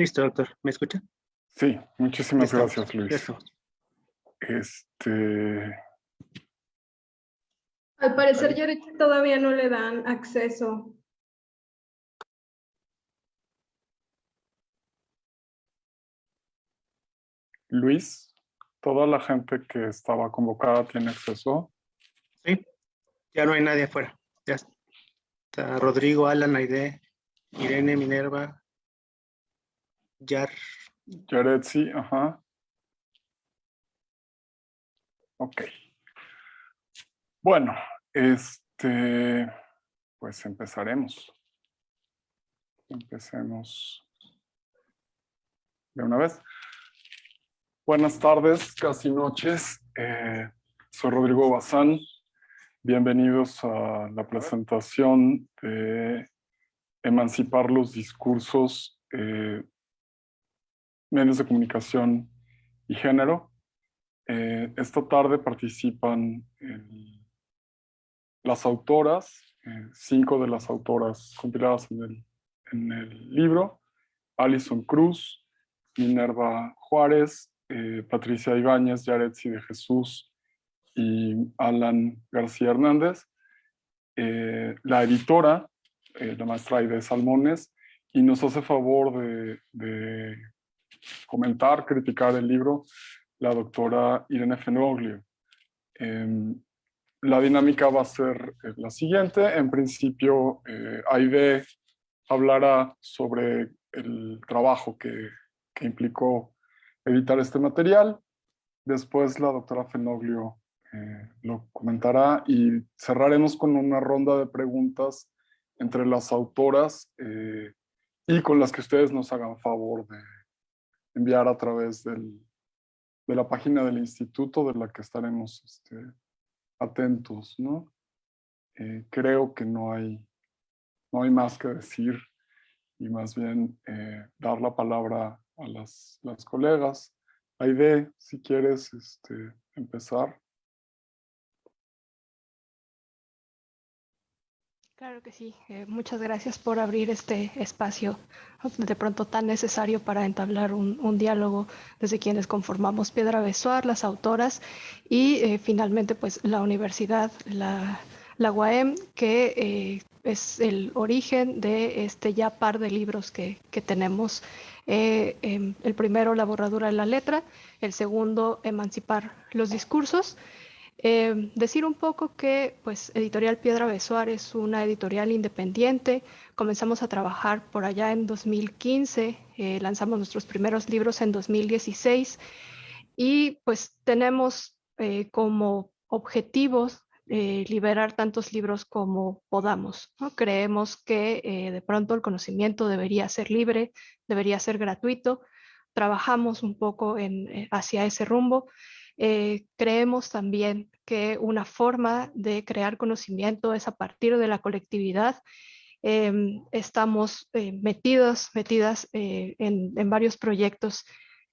Listo, doctor. ¿Me escucha? Sí, muchísimas gracias, Luis. Eso. Este, Al parecer, Yaretsi todavía no le dan acceso. Luis, toda la gente que estaba convocada tiene acceso. Sí. Ya no hay nadie afuera. Ya está Rodrigo, Alan, Aide, Irene, Minerva, Yar. Yaretsi, ajá. Ok. Bueno, este, pues empezaremos. Empecemos de una vez. Buenas tardes, casi noches. Eh, soy Rodrigo Bazán. Bienvenidos a la presentación de Emancipar los discursos, eh, medios de comunicación y género. Eh, esta tarde participan el- las autoras, eh, cinco de las autoras compiladas en el, libro, Alison Cruz, Minerva Juárez, eh, Patricia Ibáñez, Yaretsi de Jesús y Alan García Hernández, la editora, la maestra Aide Salmones, y nos hace favor de comentar, criticar el libro la doctora Irene Fenoglio. Em, la dinámica va a ser eh, la siguiente. En principio, eh, Aide hablará sobre el trabajo que, que implicó editar este material. Después la doctora Fenoglio eh, lo comentará y cerraremos con una ronda de preguntas entre las autoras eh, y con las que ustedes nos hagan favor de enviar a través del, de la página del instituto de la que estaremos este, atentos, ¿no? Eh, creo que no hay, no hay más que decir y más bien eh, dar la palabra a las, las colegas. Aide, si quieres este, empezar. Claro que sí. Eh, muchas gracias por abrir este espacio de pronto tan necesario para entablar un, un diálogo desde quienes conformamos Piedra Besoar, las autoras y eh, finalmente pues la universidad, la, la UAM, que eh, es el origen de este ya par de libros que, que tenemos. Em, el primero, La borradura de la letra, el segundo, Emancipar los discursos. Eh, decir un poco que pues Editorial Piedra Besoar es una editorial independiente. Comenzamos a trabajar por allá en 2015, eh, lanzamos nuestros primeros libros en 2016 y pues tenemos eh, como objetivos eh, liberar tantos libros como podamos. ¿no? Creemos que eh, de pronto el conocimiento debería ser libre, debería ser gratuito. Trabajamos un poco en, eh, hacia ese rumbo. Eh, creemos también que una forma de crear conocimiento es a partir de la colectividad. Eh, estamos eh, metidos, metidas eh, en, varios proyectos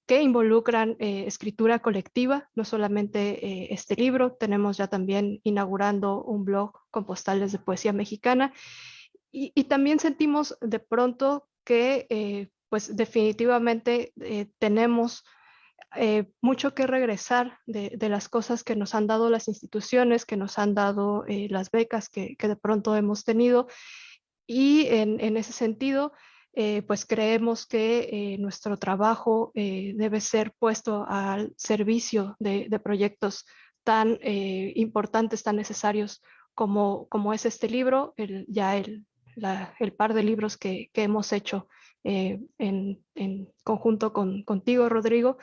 que involucran escritura colectiva, no solamente este libro, tenemos ya también inaugurando un blog con postales de poesía mexicana y, y también sentimos de pronto que pues definitivamente tenemos eh, mucho que regresar de, de, las cosas que nos han dado las instituciones, que nos han dado eh, las becas que, de pronto hemos tenido. Y en, en ese sentido, eh, pues creemos que eh, nuestro trabajo debe ser puesto al servicio de, proyectos tan importantes, tan necesarios como, como es este libro, ya el, la, el par de libros que hemos hecho eh, en, conjunto con, contigo, Rodrigo.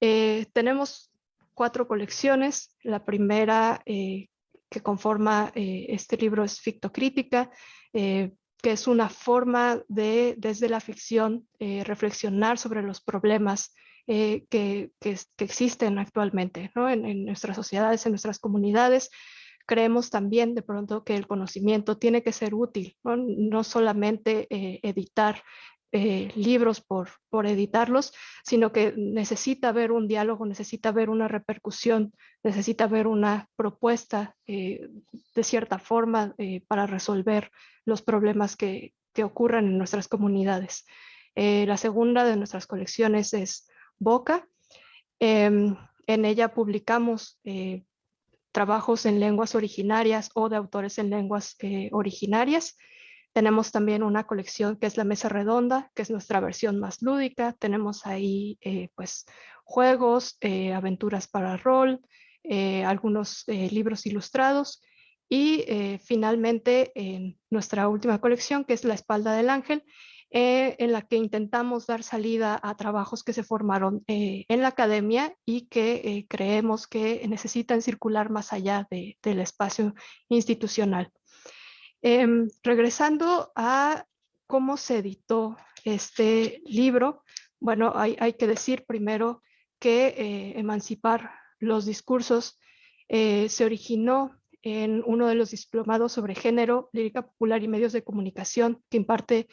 Eh, tenemos cuatro colecciones. La primera eh, que conforma este libro es Fictocrítica, que es una forma de, desde la ficción, reflexionar sobre los problemas que, que, existen actualmente ¿no? en, nuestras sociedades, en nuestras comunidades creemos también de pronto que el conocimiento tiene que ser útil, no, no solamente editar eh, libros por, por editarlos, sino que necesita haber un diálogo, necesita haber una repercusión, necesita haber una propuesta eh, de cierta forma eh, para resolver los problemas que, que ocurran en nuestras comunidades. la segunda de nuestras colecciones es Boca. Em, en ella publicamos trabajos en lenguas originarias o de autores en lenguas originarias. Tenemos también una colección que es la Mesa Redonda, que es nuestra versión más lúdica. Tenemos ahí pues juegos, aventuras para rol, algunos libros ilustrados y eh, finalmente, en nuestra última colección, que es La espalda del ángel, eh, en la que intentamos dar salida a trabajos que se formaron eh, en la academia y que creemos que necesitan circular más allá del espacio institucional. Em, regresando a cómo se editó este libro, bueno, hay, que decir primero que Emancipar los discursos se originó en uno de los diplomados sobre género, lírica popular y medios de comunicación que imparte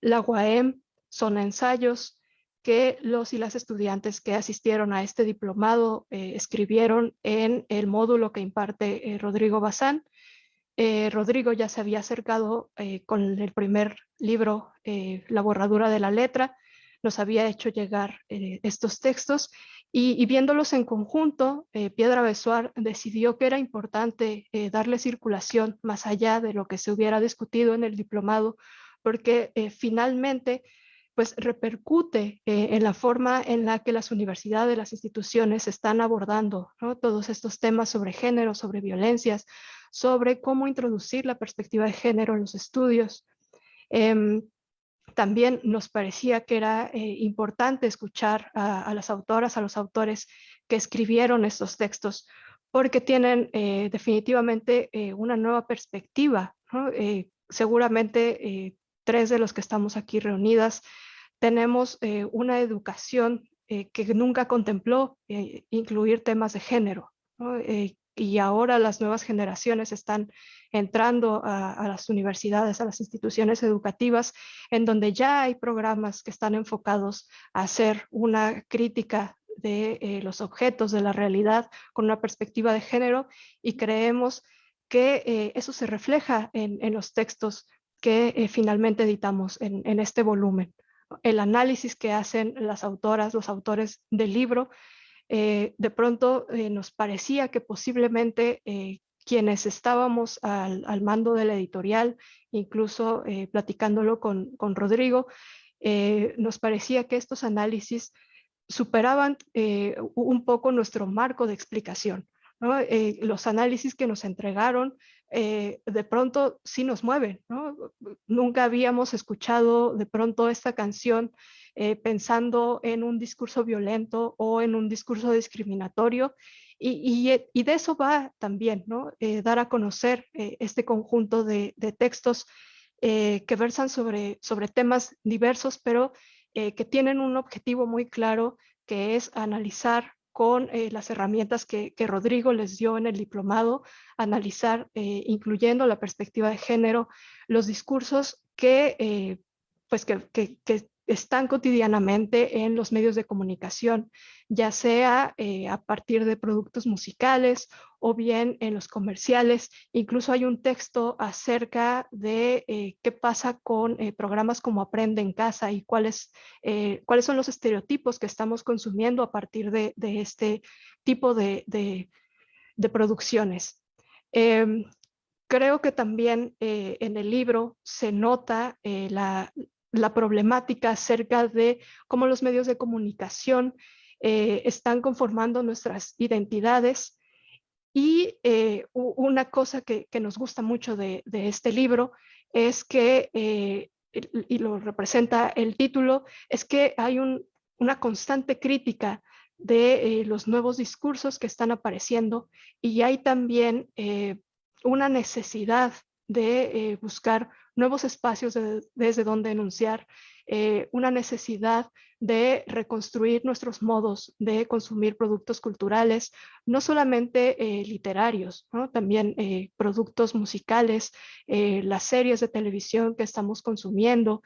la UAM. Son ensayos que los y las estudiantes que asistieron a este diplomado eh, escribieron en el módulo que imparte eh, Rodrigo Bazán. Eh, Rodrigo ya se había acercado con el primer libro, La borradura de la letra, nos había hecho llegar estos textos y, viéndolos en conjunto, eh, Piedra Besuar decidió que era importante eh, darle circulación más allá de lo que se hubiera discutido en el diplomado, porque eh, finalmente pues repercute en la forma en la que las universidades, las instituciones están abordando todos estos temas sobre género, sobre violencias, sobre cómo introducir la perspectiva de género en los estudios. Em, también nos parecía que era eh, importante escuchar a, las autoras, a los autores que escribieron estos textos, porque tienen eh, definitivamente eh, una nueva perspectiva. seguramente tres de los que estamos aquí reunidas tenemos una educación que nunca contempló incluir temas de género. Y ahora las nuevas generaciones están entrando a, las universidades, a las instituciones educativas, en donde ya hay programas que están enfocados a hacer una crítica de eh, los objetos de la realidad con una perspectiva de género y creemos que eh, eso se refleja en, los textos que eh, finalmente editamos en, este volumen. El análisis que hacen las autoras, los autores del libro, de pronto nos parecía que posiblemente quienes estábamos al, mando de la editorial, incluso eh, platicándolo con, Rodrigo, eh, nos parecía que estos análisis superaban eh, un poco nuestro marco de explicación. los análisis que nos entregaron de pronto sí nos mueven. Nunca habíamos escuchado de pronto esta canción pensando en un discurso violento o en un discurso discriminatorio eh, y, de eso va también, ¿no? Eh, dar a conocer eh, este conjunto de, textos que versan sobre, sobre temas diversos, pero que tienen un objetivo muy claro, que es analizar con las herramientas que, Rodrigo les dio en el diplomado, analizar, incluyendo la perspectiva de género, los discursos que, pues que, están cotidianamente en los medios de comunicación, ya sea eh, a partir de productos musicales o bien en los comerciales. Incluso hay un texto acerca de eh, qué pasa con eh, programas como Aprende en Casa y cuáles, cuáles son los estereotipos que estamos consumiendo a partir de, este tipo de, de producciones. Em, creo que también en el libro se nota la, la problemática acerca de cómo los medios de comunicación eh, están conformando nuestras identidades. Y eh, una cosa que, nos gusta mucho de, este libro es que, eh, y lo representa el título, es que hay una constante crítica de los nuevos discursos que están apareciendo y hay también una necesidad de buscar nuevos espacios desde donde enunciar eh, una necesidad de reconstruir nuestros modos de consumir productos culturales, no solamente eh, literarios, también eh, productos musicales, las series de televisión que estamos consumiendo,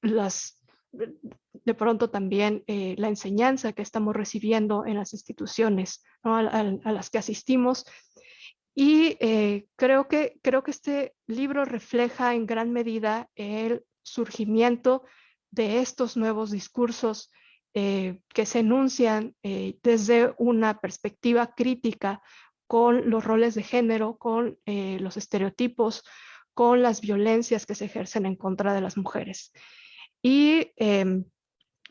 las, de pronto también la enseñanza que estamos recibiendo en las instituciones a las que asistimos y eh, creo, que, creo que este libro refleja en gran medida el surgimiento de estos nuevos discursos eh, que se enuncian eh, desde una perspectiva crítica con los roles de género, con los estereotipos, con las violencias que se ejercen en contra de las mujeres. Y em,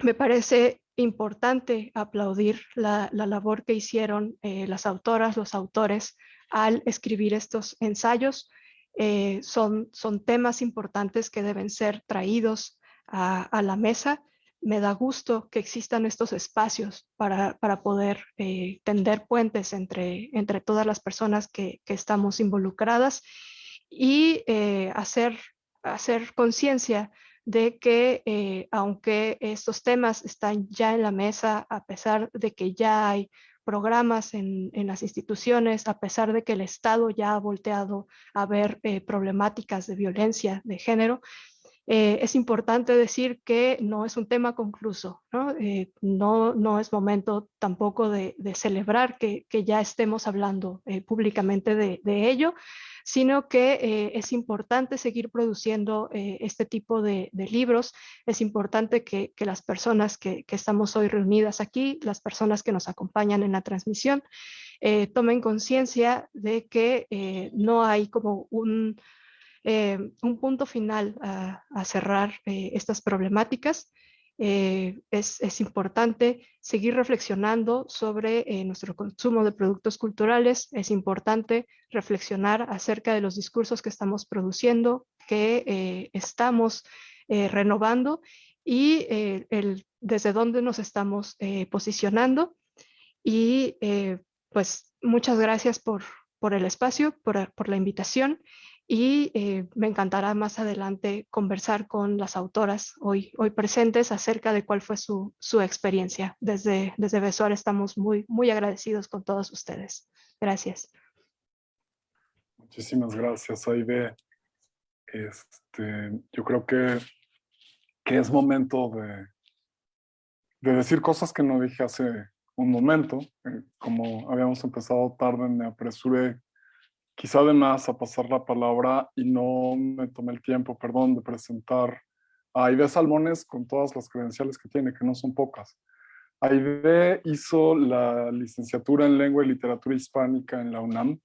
me parece importante aplaudir la, labor que hicieron las autoras, los autores al escribir estos ensayos. son, son temas importantes que deben ser traídos a la mesa me da gusto que existan estos espacios para, poder eh, tender puentes entre, entre todas las personas que, estamos involucradas y eh, hacer, hacer conciencia de que eh, aunque estos temas están ya en la mesa, a pesar de que ya hay programas en, las instituciones, a pesar de que el Estado ya ha volteado a ver problemáticas de violencia de género, eh, es importante decir que no es un tema concluso, no, eh, no, es momento tampoco de, celebrar que, ya estemos hablando eh, públicamente de, ello, sino que es importante seguir produciendo este tipo de, libros, es importante que, las personas que, que, estamos hoy reunidas aquí, las personas que nos acompañan en la transmisión, tomen conciencia de que no hay como un eh, un punto final a, cerrar eh, estas problemáticas. Eh, es, importante seguir reflexionando sobre nuestro consumo de productos culturales, es importante reflexionar acerca de los discursos que estamos produciendo, que estamos renovando y el, desde dónde nos estamos posicionando. Y pues muchas gracias por, por el espacio, por, por la invitación y eh, me encantará más adelante conversar con las autoras hoy, hoy presentes acerca de cuál fue su, su experiencia. Desde, desde Besuar estamos muy, muy agradecidos con todos ustedes. Gracias. Muchísimas gracias, Aide. Este, yo creo que, que es momento de, de decir cosas que no dije hace un momento. Eh, como habíamos empezado tarde, me apresuré quizá además a pasar la palabra y no me tomé el tiempo, perdón, de presentar a Aide Salmones con todas las credenciales que tiene, que no son pocas. Aide hizo la licenciatura en Lengua y Literatura Hispánica en la UNAM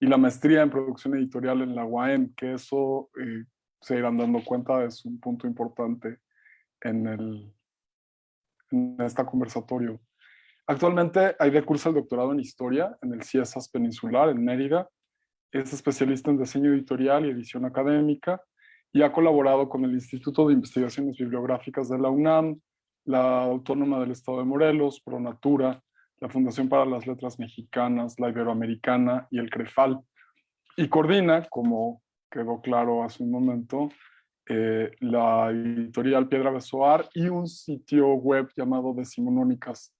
y la maestría en Producción Editorial en la UAM, que eso eh, se irán dando cuenta es un punto importante en, el, en este conversatorio. Actualmente Aide cursa el doctorado en Historia en el CIESAS Peninsular en Mérida es especialista en diseño editorial y edición académica y ha colaborado con el Instituto de Investigaciones Bibliográficas de la UNAM, la Autónoma del Estado de Morelos, Pronatura, la Fundación para las Letras Mexicanas, la Iberoamericana y el CREFAL. Y coordina, como quedó claro hace un momento, eh, la editorial Piedra Besoar y un sitio web llamado Decimonónicas,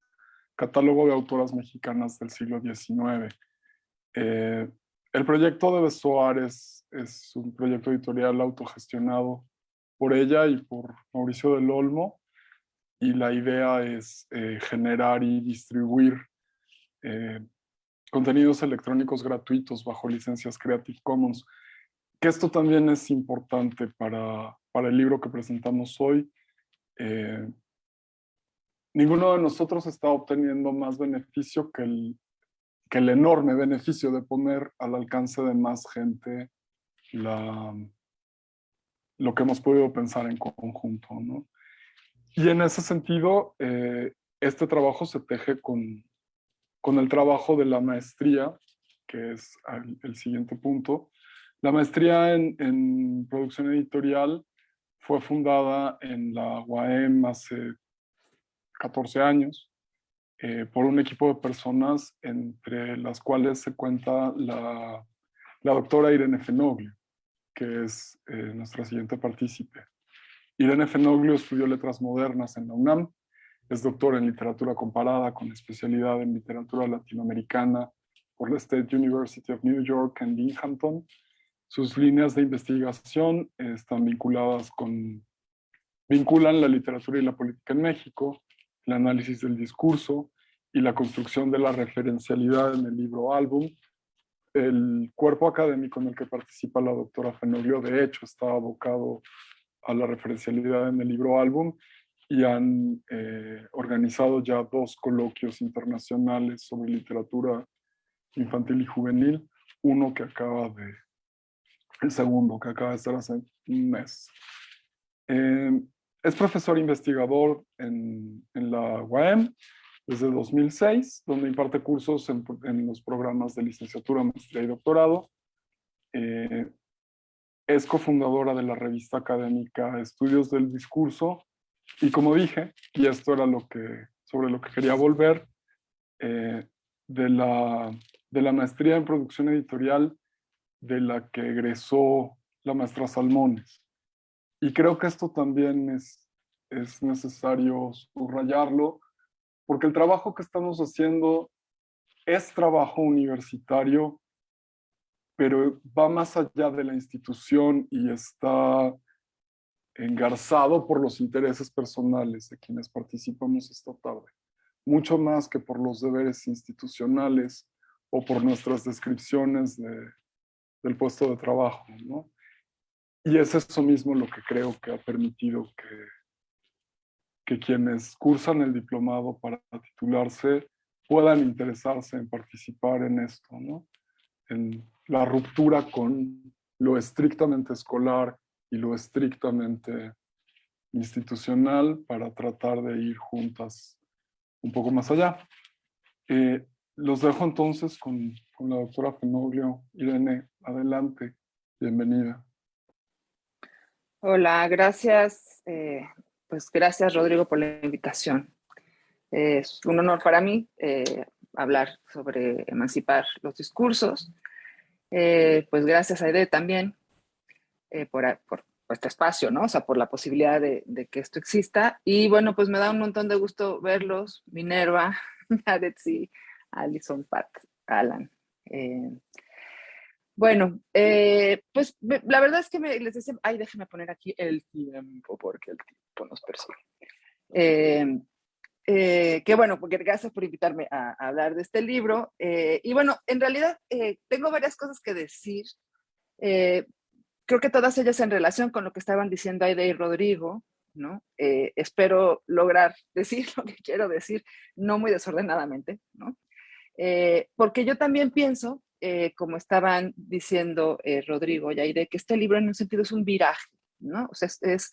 catálogo de autoras mexicanas del siglo XIX. El proyecto de Besoar es, un proyecto editorial autogestionado por ella y por Mauricio del Olmo y la idea es eh, generar y distribuir eh, contenidos electrónicos gratuitos bajo licencias Creative Commons. Que esto también es importante para, el libro que presentamos hoy. Eh, ninguno de nosotros está obteniendo más beneficio que el, que el enorme beneficio de poner al alcance de más gente la, lo que hemos podido pensar en conjunto. ¿no? Y en ese sentido, eh, este trabajo se teje con, con el trabajo de la maestría, que es el, siguiente punto. La maestría en, en, producción editorial fue fundada en la UAM hace 14 años eh, por un equipo de personas entre las cuales se cuenta la, la doctora Irene Fenoglio, que es eh, nuestra siguiente partícipe. Irene Fenoglio estudió letras modernas en la UNAM, es doctora en literatura comparada con especialidad en literatura latinoamericana por la State University of New York en Binghamton. Sus líneas de investigación están vinculadas con, vinculan la literatura y la política en México, el análisis del discurso y la construcción de la referencialidad en el libro álbum. El cuerpo académico en el que participa la doctora Fenoglio, de hecho, está abocado a la referencialidad en el libro álbum y han eh, organizado ya dos coloquios internacionales sobre literatura infantil y juvenil, uno que acaba de, el segundo que acaba de ser hace un mes. Eh, es profesor investigador en, la UAM desde 2006, donde imparte cursos en, en los programas de licenciatura, maestría y doctorado. Eh, es cofundadora de la revista académica Estudios del Discurso y como dije, y esto era lo que, sobre lo que quería volver, eh, de, la, de la maestría en producción editorial de la que egresó la maestra Salmones. Y creo que esto también es, es necesario subrayarlo, porque el trabajo que estamos haciendo es trabajo universitario pero va más allá de la institución y está engarzado por los intereses personales de quienes participamos esta tarde, mucho más que por los deberes institucionales o por nuestras descripciones de, del puesto de trabajo. ¿no? Y es eso mismo lo que creo que ha permitido que, que quienes cursan el diplomado para titularse puedan interesarse en participar en esto, ¿no? en la ruptura con lo estrictamente escolar y lo estrictamente institucional para tratar de ir juntas un poco más allá. Eh, los dejo entonces con, con, la doctora Fenoglio. Irene, adelante, bienvenida. Hola, gracias. Eh, pues gracias Rodrigo por la invitación. Es un honor para mí eh, hablar sobre emancipar los discursos. Eh, pues gracias a Ede también por, por, este espacio, ¿no? O sea, por la posibilidad de, que esto exista. Y bueno, pues me da un montón de gusto verlos, Minerva, Adetsi, Alison, Pat, Alan. Eh, bueno, pues la verdad es que me, les decía, ay, déjenme poner aquí el tiempo, porque el tiempo nos persigue. Eh, que bueno, porque gracias por invitarme a, hablar de este libro. Eh, y bueno, en realidad eh, tengo varias cosas que decir. creo que todas ellas en relación con lo que estaban diciendo Aide y Rodrigo, ¿no? espero lograr decir lo que quiero decir, no muy desordenadamente, ¿no? porque yo también pienso, como estaban diciendo Rodrigo y Aide, que este libro en un sentido es un viraje, ¿no? O sea, es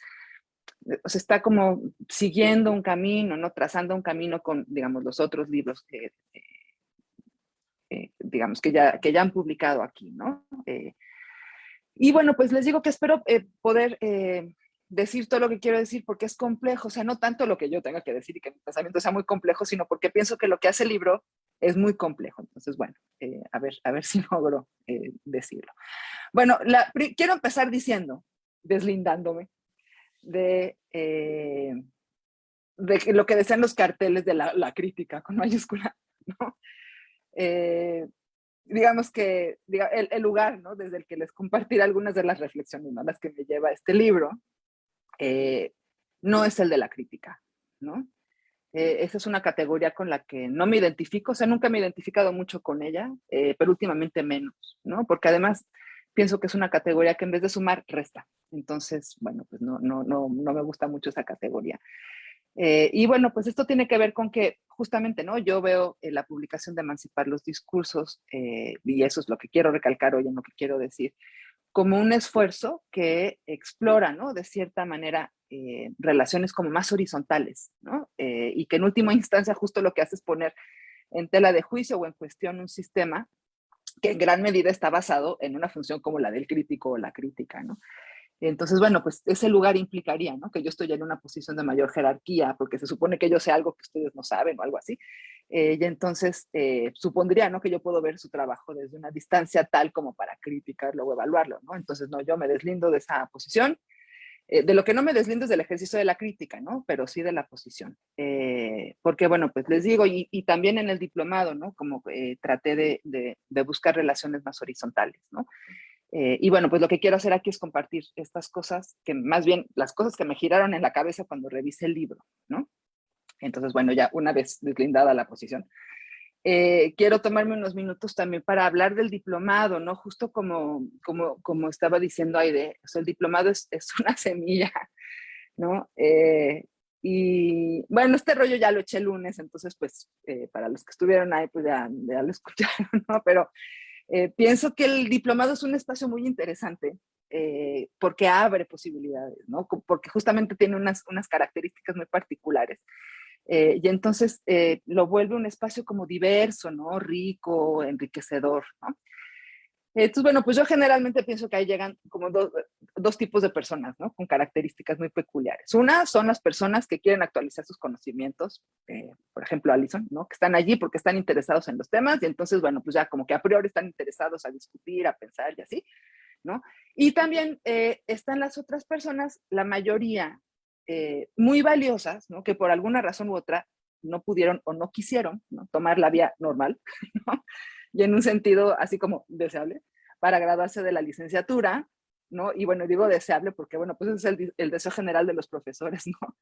o sea, está como siguiendo un camino, ¿no? Trazando un camino con, digamos, los otros libros que, eh, eh, digamos, que ya, que ya han publicado aquí, ¿no? Eh, y bueno, pues les digo que espero poder decir todo lo que quiero decir porque es complejo, o sea, no tanto lo que yo tenga que decir y que mi pensamiento sea muy complejo, sino porque pienso que lo que hace el libro es muy complejo. Entonces, bueno, a, ver, a ver si logro decirlo. Bueno, quiero empezar diciendo, deslindándome, de, eh, de lo que decían los carteles de la, crítica con mayúscula, ¿no? Eh, digamos que el, lugar ¿no? desde el que les compartiré algunas de las reflexiones, ¿no? las que me lleva este libro, eh, no es el de la crítica, ¿no? Esa es una categoría con la que no me identifico, o sea, nunca me he identificado mucho con ella, pero últimamente menos, ¿no? Porque además pienso que es una categoría que en vez de sumar, resta. Entonces, bueno, pues no, no, no, no me gusta mucho esa categoría. Eh, y bueno, pues esto tiene que ver con que justamente, ¿no? Yo veo la publicación de Emancipar los Discursos, eh, y eso es lo que quiero recalcar hoy en lo que quiero decir, como un esfuerzo que explora, ¿no? De cierta manera, eh, relaciones como más horizontales, ¿no? y que en última instancia justo lo que hace es poner en tela de juicio o en cuestión un sistema que en gran medida está basado en una función como la del crítico o la crítica, ¿no? Entonces, bueno, pues ese lugar implicaría, ¿no? Que yo estoy en una posición de mayor jerarquía, porque se supone que yo sé algo que ustedes no saben o algo así. Eh, y entonces eh, supondría, ¿no? Que yo puedo ver su trabajo desde una distancia tal como para criticarlo o evaluarlo, ¿no? Entonces, no, yo me deslindo de esa posición. Eh, de lo que no me deslindo es del ejercicio de la crítica, ¿no? Pero sí de la posición. porque, bueno, pues les digo, y, también en el diplomado, ¿no? Como traté de, de, buscar relaciones más horizontales, ¿no? Eh, y bueno, pues lo que quiero hacer aquí es compartir estas cosas, que más bien las cosas que me giraron en la cabeza cuando revisé el libro, ¿no? Entonces, bueno, ya una vez deslindada la posición, eh, quiero tomarme unos minutos también para hablar del diplomado, ¿no? Justo como, como, como estaba diciendo Aide, o sea, el diplomado es, es una semilla, ¿no? Eh, y bueno, este rollo ya lo eché el lunes, entonces pues eh, para los que estuvieron ahí pues ya, ya lo escucharon, ¿no? Pero pienso que el diplomado es un espacio muy interesante porque abre posibilidades, ¿no? Porque justamente tiene unas, unas características muy particulares. Eh, y entonces eh, lo vuelve un espacio como diverso, ¿no? Rico, enriquecedor, ¿no? Entonces, bueno, pues yo generalmente pienso que ahí llegan como dos tipos de personas, ¿no? Con características muy peculiares. Una son las personas que quieren actualizar sus conocimientos, eh, por ejemplo, Alison, ¿no? Que están allí porque están interesados en los temas y entonces, bueno, pues ya como que a priori están interesados a discutir, a pensar y así, ¿no? Y también están las otras personas, la mayoría eh, muy valiosas, que por alguna razón u otra no pudieron o no quisieron tomar la vía normal, ¿no? y en un sentido así como deseable, para graduarse de la licenciatura, ¿no? Y bueno, digo deseable porque, bueno, pues es el, deseo general de los profesores, ¿no?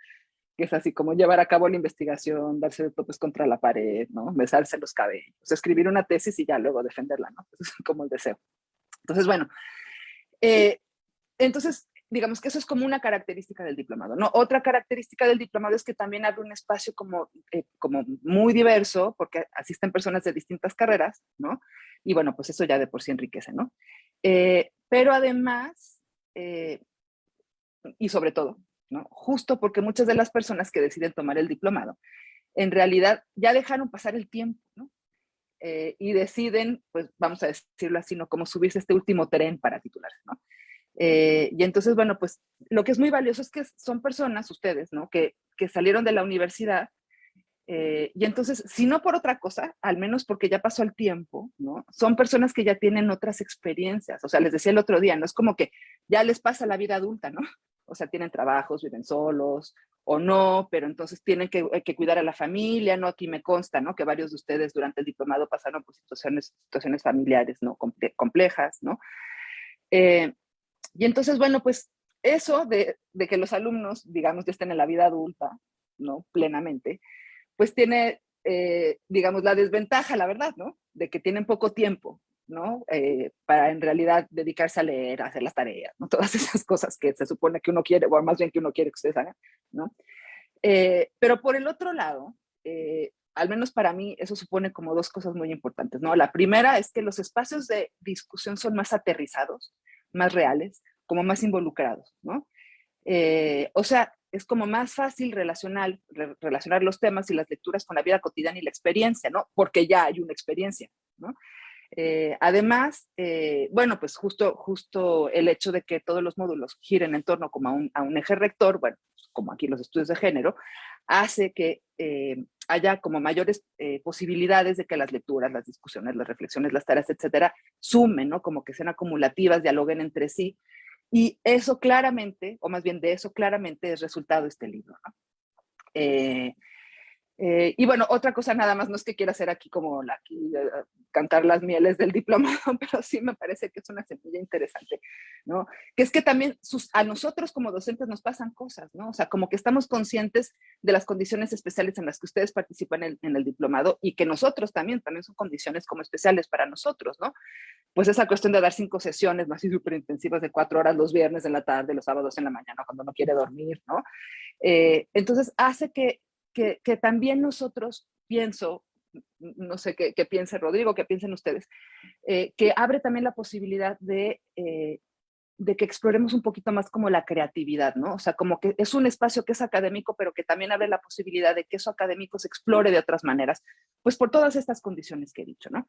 Que es así como llevar a cabo la investigación, darse de topes contra la pared, ¿no? Besarse los cabellos, escribir una tesis y ya luego defenderla, ¿no? Eso es como el deseo. Entonces, bueno, eh, entonces digamos que eso es como una característica del diplomado, ¿no? Otra característica del diplomado es que también abre un espacio como, eh, como muy diverso, porque asisten personas de distintas carreras, ¿no? Y bueno, pues eso ya de por sí enriquece, ¿no? Eh, pero además, eh, y sobre todo, ¿no? Justo porque muchas de las personas que deciden tomar el diplomado, en realidad ya dejaron pasar el tiempo, ¿no? y deciden, pues vamos a decirlo así, ¿no? Como subirse este último tren para titularse, ¿no? Eh, y entonces, bueno, pues lo que es muy valioso es que son personas, ustedes, ¿no? Que, que salieron de la universidad eh, y entonces, si no por otra cosa, al menos porque ya pasó el tiempo, ¿no? Son personas que ya tienen otras experiencias. O sea, les decía el otro día, no es como que ya les pasa la vida adulta, ¿no? O sea, tienen trabajos, viven solos o no, pero entonces tienen que, que cuidar a la familia, ¿no? Aquí me consta, ¿no? Que varios de ustedes durante el diplomado pasaron por situaciones, situaciones familiares, ¿no? complejas, ¿no? Eh, y entonces, bueno, pues eso de, que los alumnos, digamos, ya estén en la vida adulta, ¿no? Plenamente, pues tiene, eh, digamos, la desventaja, la verdad, ¿no? De que tienen poco tiempo, ¿no? Eh, para en realidad dedicarse a leer, a hacer las tareas, ¿no? Todas esas cosas que se supone que uno quiere, o más bien que uno quiere que ustedes hagan, ¿no? Eh, pero por el otro lado, al menos para mí, eso supone como dos cosas muy importantes, ¿no? La primera es que los espacios de discusión son más aterrizados, más reales, como más involucrados, ¿no? Eh, o sea, es como más fácil relacionar, relacionar los temas y las lecturas con la vida cotidiana y la experiencia, ¿no? Porque ya hay una experiencia, ¿no? Eh, además, eh, bueno, pues justo, justo el hecho de que todos los módulos giren en torno como a un, a un eje rector, bueno, como aquí los estudios de género, hace que haya como mayores posibilidades de que las lecturas, las discusiones, las reflexiones, las tareas, etcétera, sumen, ¿no? Como que sean acumulativas, dialoguen entre sí, y eso claramente, o más bien de eso claramente es resultado este libro. ¿no? Eh, eh, y bueno, otra cosa nada más, no es que quiera hacer aquí como la, aquí, eh, cantar las mieles del diplomado, pero sí me parece que es una semilla interesante, ¿no? Que es que también sus, a nosotros como docentes nos pasan cosas, ¿no? O sea, como que estamos conscientes de las condiciones especiales en las que ustedes participan en, en el diplomado y que nosotros también, también son condiciones como especiales para nosotros, ¿no? Pues esa cuestión de dar cinco sesiones más y súper intensivas de cuatro horas los viernes en la tarde, los sábados en la mañana cuando no quiere dormir, ¿no? Eh, entonces hace que que, también nosotros, pienso, no sé qué, piense Rodrigo, qué piensen ustedes, eh, que abre también la posibilidad de, eh, de que exploremos un poquito más como la creatividad, ¿no? O sea, como que es un espacio que es académico, pero que también abre la posibilidad de que eso académico se explore de otras maneras, pues por todas estas condiciones que he dicho, ¿no?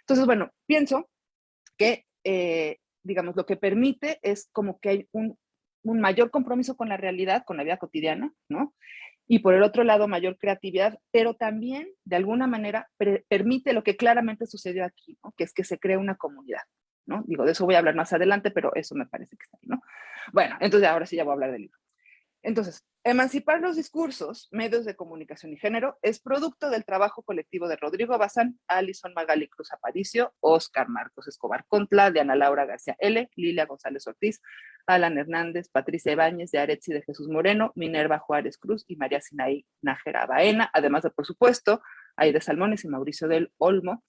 Entonces, bueno, pienso que, eh, digamos, lo que permite es como que hay un, un mayor compromiso con la realidad, con la vida cotidiana, ¿no? Y por el otro lado mayor creatividad, pero también de alguna manera permite lo que claramente sucedió aquí, que es que se crea una comunidad. ¿no? Digo, de eso voy a hablar más adelante, pero eso me parece que está ahí, ¿no? Bueno, entonces ahora sí ya voy a hablar del libro. Entonces, emancipar los discursos, medios de comunicación y género es producto del trabajo colectivo de Rodrigo Bazán, Alison Magali Cruz Aparicio, Oscar Marcos Escobar Contla, de Ana Laura García L., Lilia González Ortiz, Alan Hernández, Patricia Ibáñez, de Aretzi de Jesús Moreno, Minerva Juárez Cruz y María Sinaí Nájera Baena, además de, por supuesto, Aide Salmones y Mauricio del Olmo,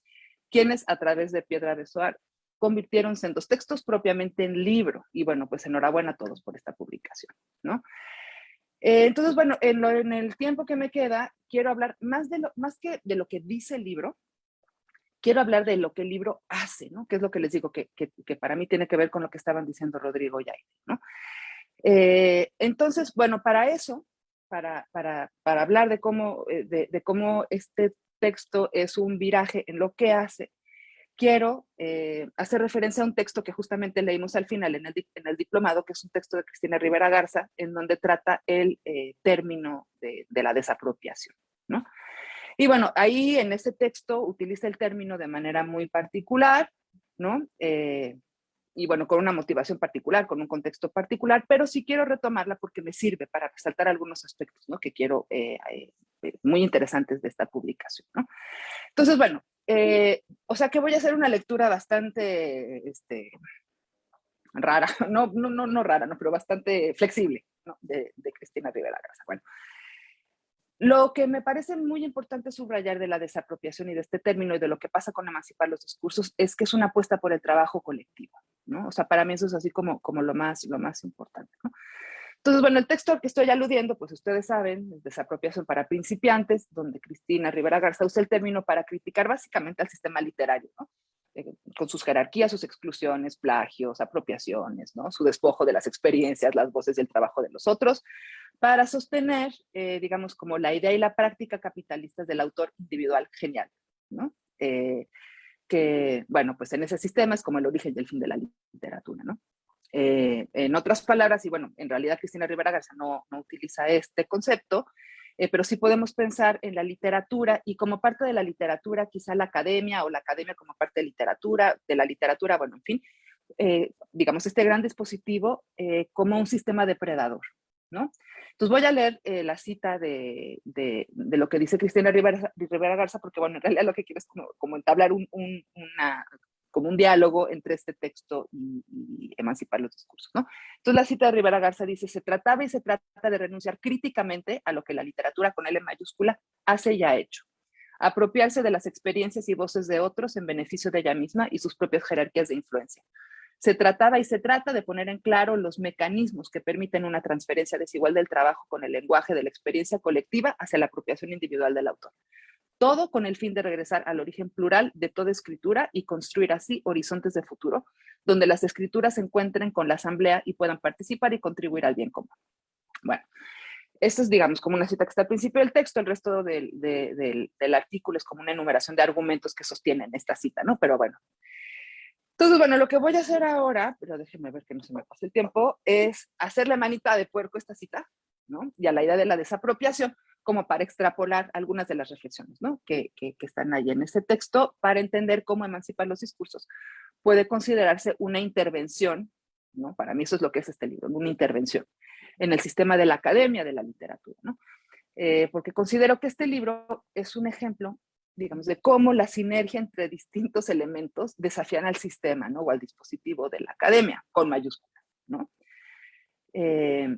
quienes a través de Piedra de Soar convirtieron sendos textos propiamente en libro. Y bueno, pues enhorabuena a todos por esta publicación, ¿no? Eh, entonces, bueno, en, en, el tiempo que me queda, quiero hablar más, de lo, más que de lo que dice el libro, quiero hablar de lo que el libro hace, ¿no? Que es lo que les digo, que, que, para mí tiene que ver con lo que estaban diciendo Rodrigo y Aide, ¿no? Eh, entonces, bueno, para eso, para, para, para hablar de cómo, eh, de, cómo este texto es un viraje en lo que hace, quiero eh, hacer referencia a un texto que justamente leímos al final en el, en el, diplomado, que es un texto de Cristina Rivera Garza, en donde trata el eh, término de, de, la desapropiación, ¿no? Y bueno, ahí en ese texto utiliza el término de manera muy particular, ¿no? Eh, y bueno, con una motivación particular, con un contexto particular, pero sí quiero retomarla porque me sirve para resaltar algunos aspectos, ¿no? Que quiero, muy interesantes de esta publicación, ¿no? Entonces, bueno, eh, o sea que voy a hacer una lectura bastante, este, rara, no, no, no, no rara, ¿no? Pero bastante flexible, ¿no? De, de Cristina Rivera Garza. Bueno, lo que me parece muy importante subrayar de la desapropiación y de este término y de lo que pasa con emancipar los discursos es que es una apuesta por el trabajo colectivo, ¿no? O sea, para mí eso es así como, como lo, más, lo más importante, ¿no? Entonces, bueno, el texto al que estoy aludiendo, pues ustedes saben, es desapropiación para principiantes, donde Cristina Rivera Garza usa el término para criticar básicamente al sistema literario, ¿no? Eh, con sus jerarquías, sus exclusiones, plagios, apropiaciones, ¿no? su despojo de las experiencias, las voces del trabajo de los otros, para sostener, eh, digamos, como la idea y la práctica capitalistas del autor individual genial, ¿no? Eh, que, bueno, pues en ese sistema es como el origen y el fin de la literatura, ¿no? Eh, en otras palabras, y bueno, en realidad Cristina Rivera Garza no, no utiliza este concepto, eh, pero sí podemos pensar en la literatura y como parte de la literatura, quizá la academia o la academia como parte de literatura, de la literatura, bueno, en fin, eh, digamos, este gran dispositivo eh, como un sistema depredador, ¿no? Entonces voy a leer eh, la cita de, de, de, lo que dice Cristina Rivera, Rivera, Garza, porque bueno, en realidad lo que quiero es como, como entablar un, un, una, como un diálogo entre este texto y, y, emancipar los discursos, ¿no? Entonces la cita de Rivera Garza dice, se trataba y se trata de renunciar críticamente a lo que la literatura con L mayúscula hace y ha hecho. Apropiarse de las experiencias y voces de otros en beneficio de ella misma y sus propias jerarquías de influencia. Se trataba y se trata de poner en claro los mecanismos que permiten una transferencia desigual del trabajo con el lenguaje de la experiencia colectiva hacia la apropiación individual del autor. Todo con el fin de regresar al origen plural de toda escritura y construir así horizontes de futuro, donde las escrituras se encuentren con la asamblea y puedan participar y contribuir al bien común. Bueno, esto es, digamos, como una cita que está al principio del texto, el resto del, de, del, del artículo es como una enumeración de argumentos que sostienen esta cita, ¿no? Pero bueno, entonces, bueno, lo que voy a hacer ahora, pero déjenme ver que no se me pase el tiempo, es hacerle manita de puerco esta cita, ¿no? Y a la idea de la desapropiación, como para extrapolar algunas de las reflexiones, ¿no? Que, están ahí en ese texto, para entender cómo emancipar los discursos puede considerarse una intervención, ¿no? Para mí eso es lo que es este libro, una intervención en el sistema de la academia, de la literatura, ¿no? Eh, porque considero que este libro es un ejemplo digamos, de cómo la sinergia entre distintos elementos desafían al sistema, ¿no? O al dispositivo de la academia, con mayúsculas, ¿no? Eh,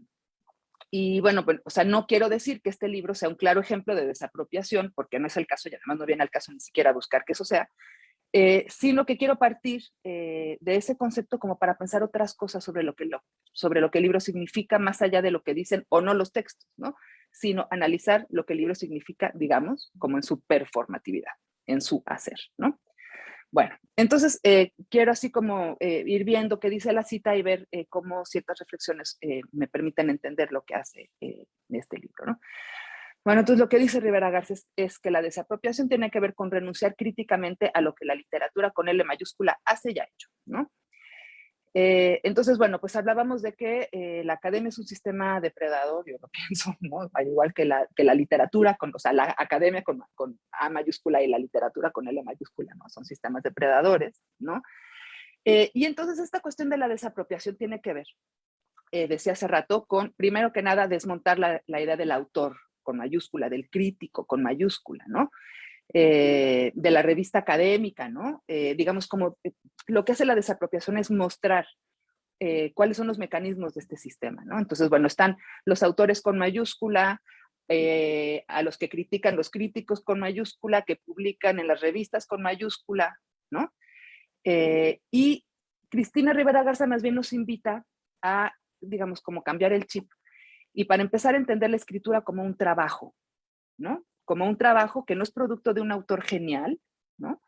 y bueno, pues, o sea, no quiero decir que este libro sea un claro ejemplo de desapropiación, porque no es el caso, y además no viene al caso ni siquiera buscar que eso sea, eh, sino que quiero partir eh, de ese concepto como para pensar otras cosas sobre lo, que lo, sobre lo que el libro significa, más allá de lo que dicen o no los textos, ¿no? sino analizar lo que el libro significa, digamos, como en su performatividad, en su hacer, ¿no? Bueno, entonces eh, quiero así como eh, ir viendo qué dice la cita y ver eh, cómo ciertas reflexiones me permiten entender lo que hace este libro, ¿no? Bueno, entonces lo que dice Rivera Garcés es, es, que la desapropiación tiene que ver con renunciar críticamente a lo que la literatura con L mayúscula hace y ha hecho, ¿no? Eh, entonces, bueno, pues hablábamos de que eh, la academia es un sistema depredador, yo lo pienso, ¿no? Al igual que la, que la literatura, con, o sea, la academia con, con, A mayúscula y la literatura con L mayúscula, ¿no? Son sistemas depredadores, ¿no? Eh, y entonces esta cuestión de la desapropiación tiene que ver, decía hace rato, con, primero que nada, desmontar la, la idea del autor con mayúscula, del crítico con mayúscula, ¿no? Eh, de la revista académica, ¿no? Eh, digamos, como eh, lo que hace la desapropiación es mostrar cuáles son los mecanismos de este sistema, ¿no? Entonces, bueno, están los autores con mayúscula, a los que critican los críticos con mayúscula, que publican en las revistas con mayúscula, ¿no? Y Cristina Rivera Garza más bien nos invita a, digamos, como cambiar el chip. Y para empezar a entender la escritura como un trabajo, ¿no? Como un trabajo que no es producto de un autor genial, ¿no?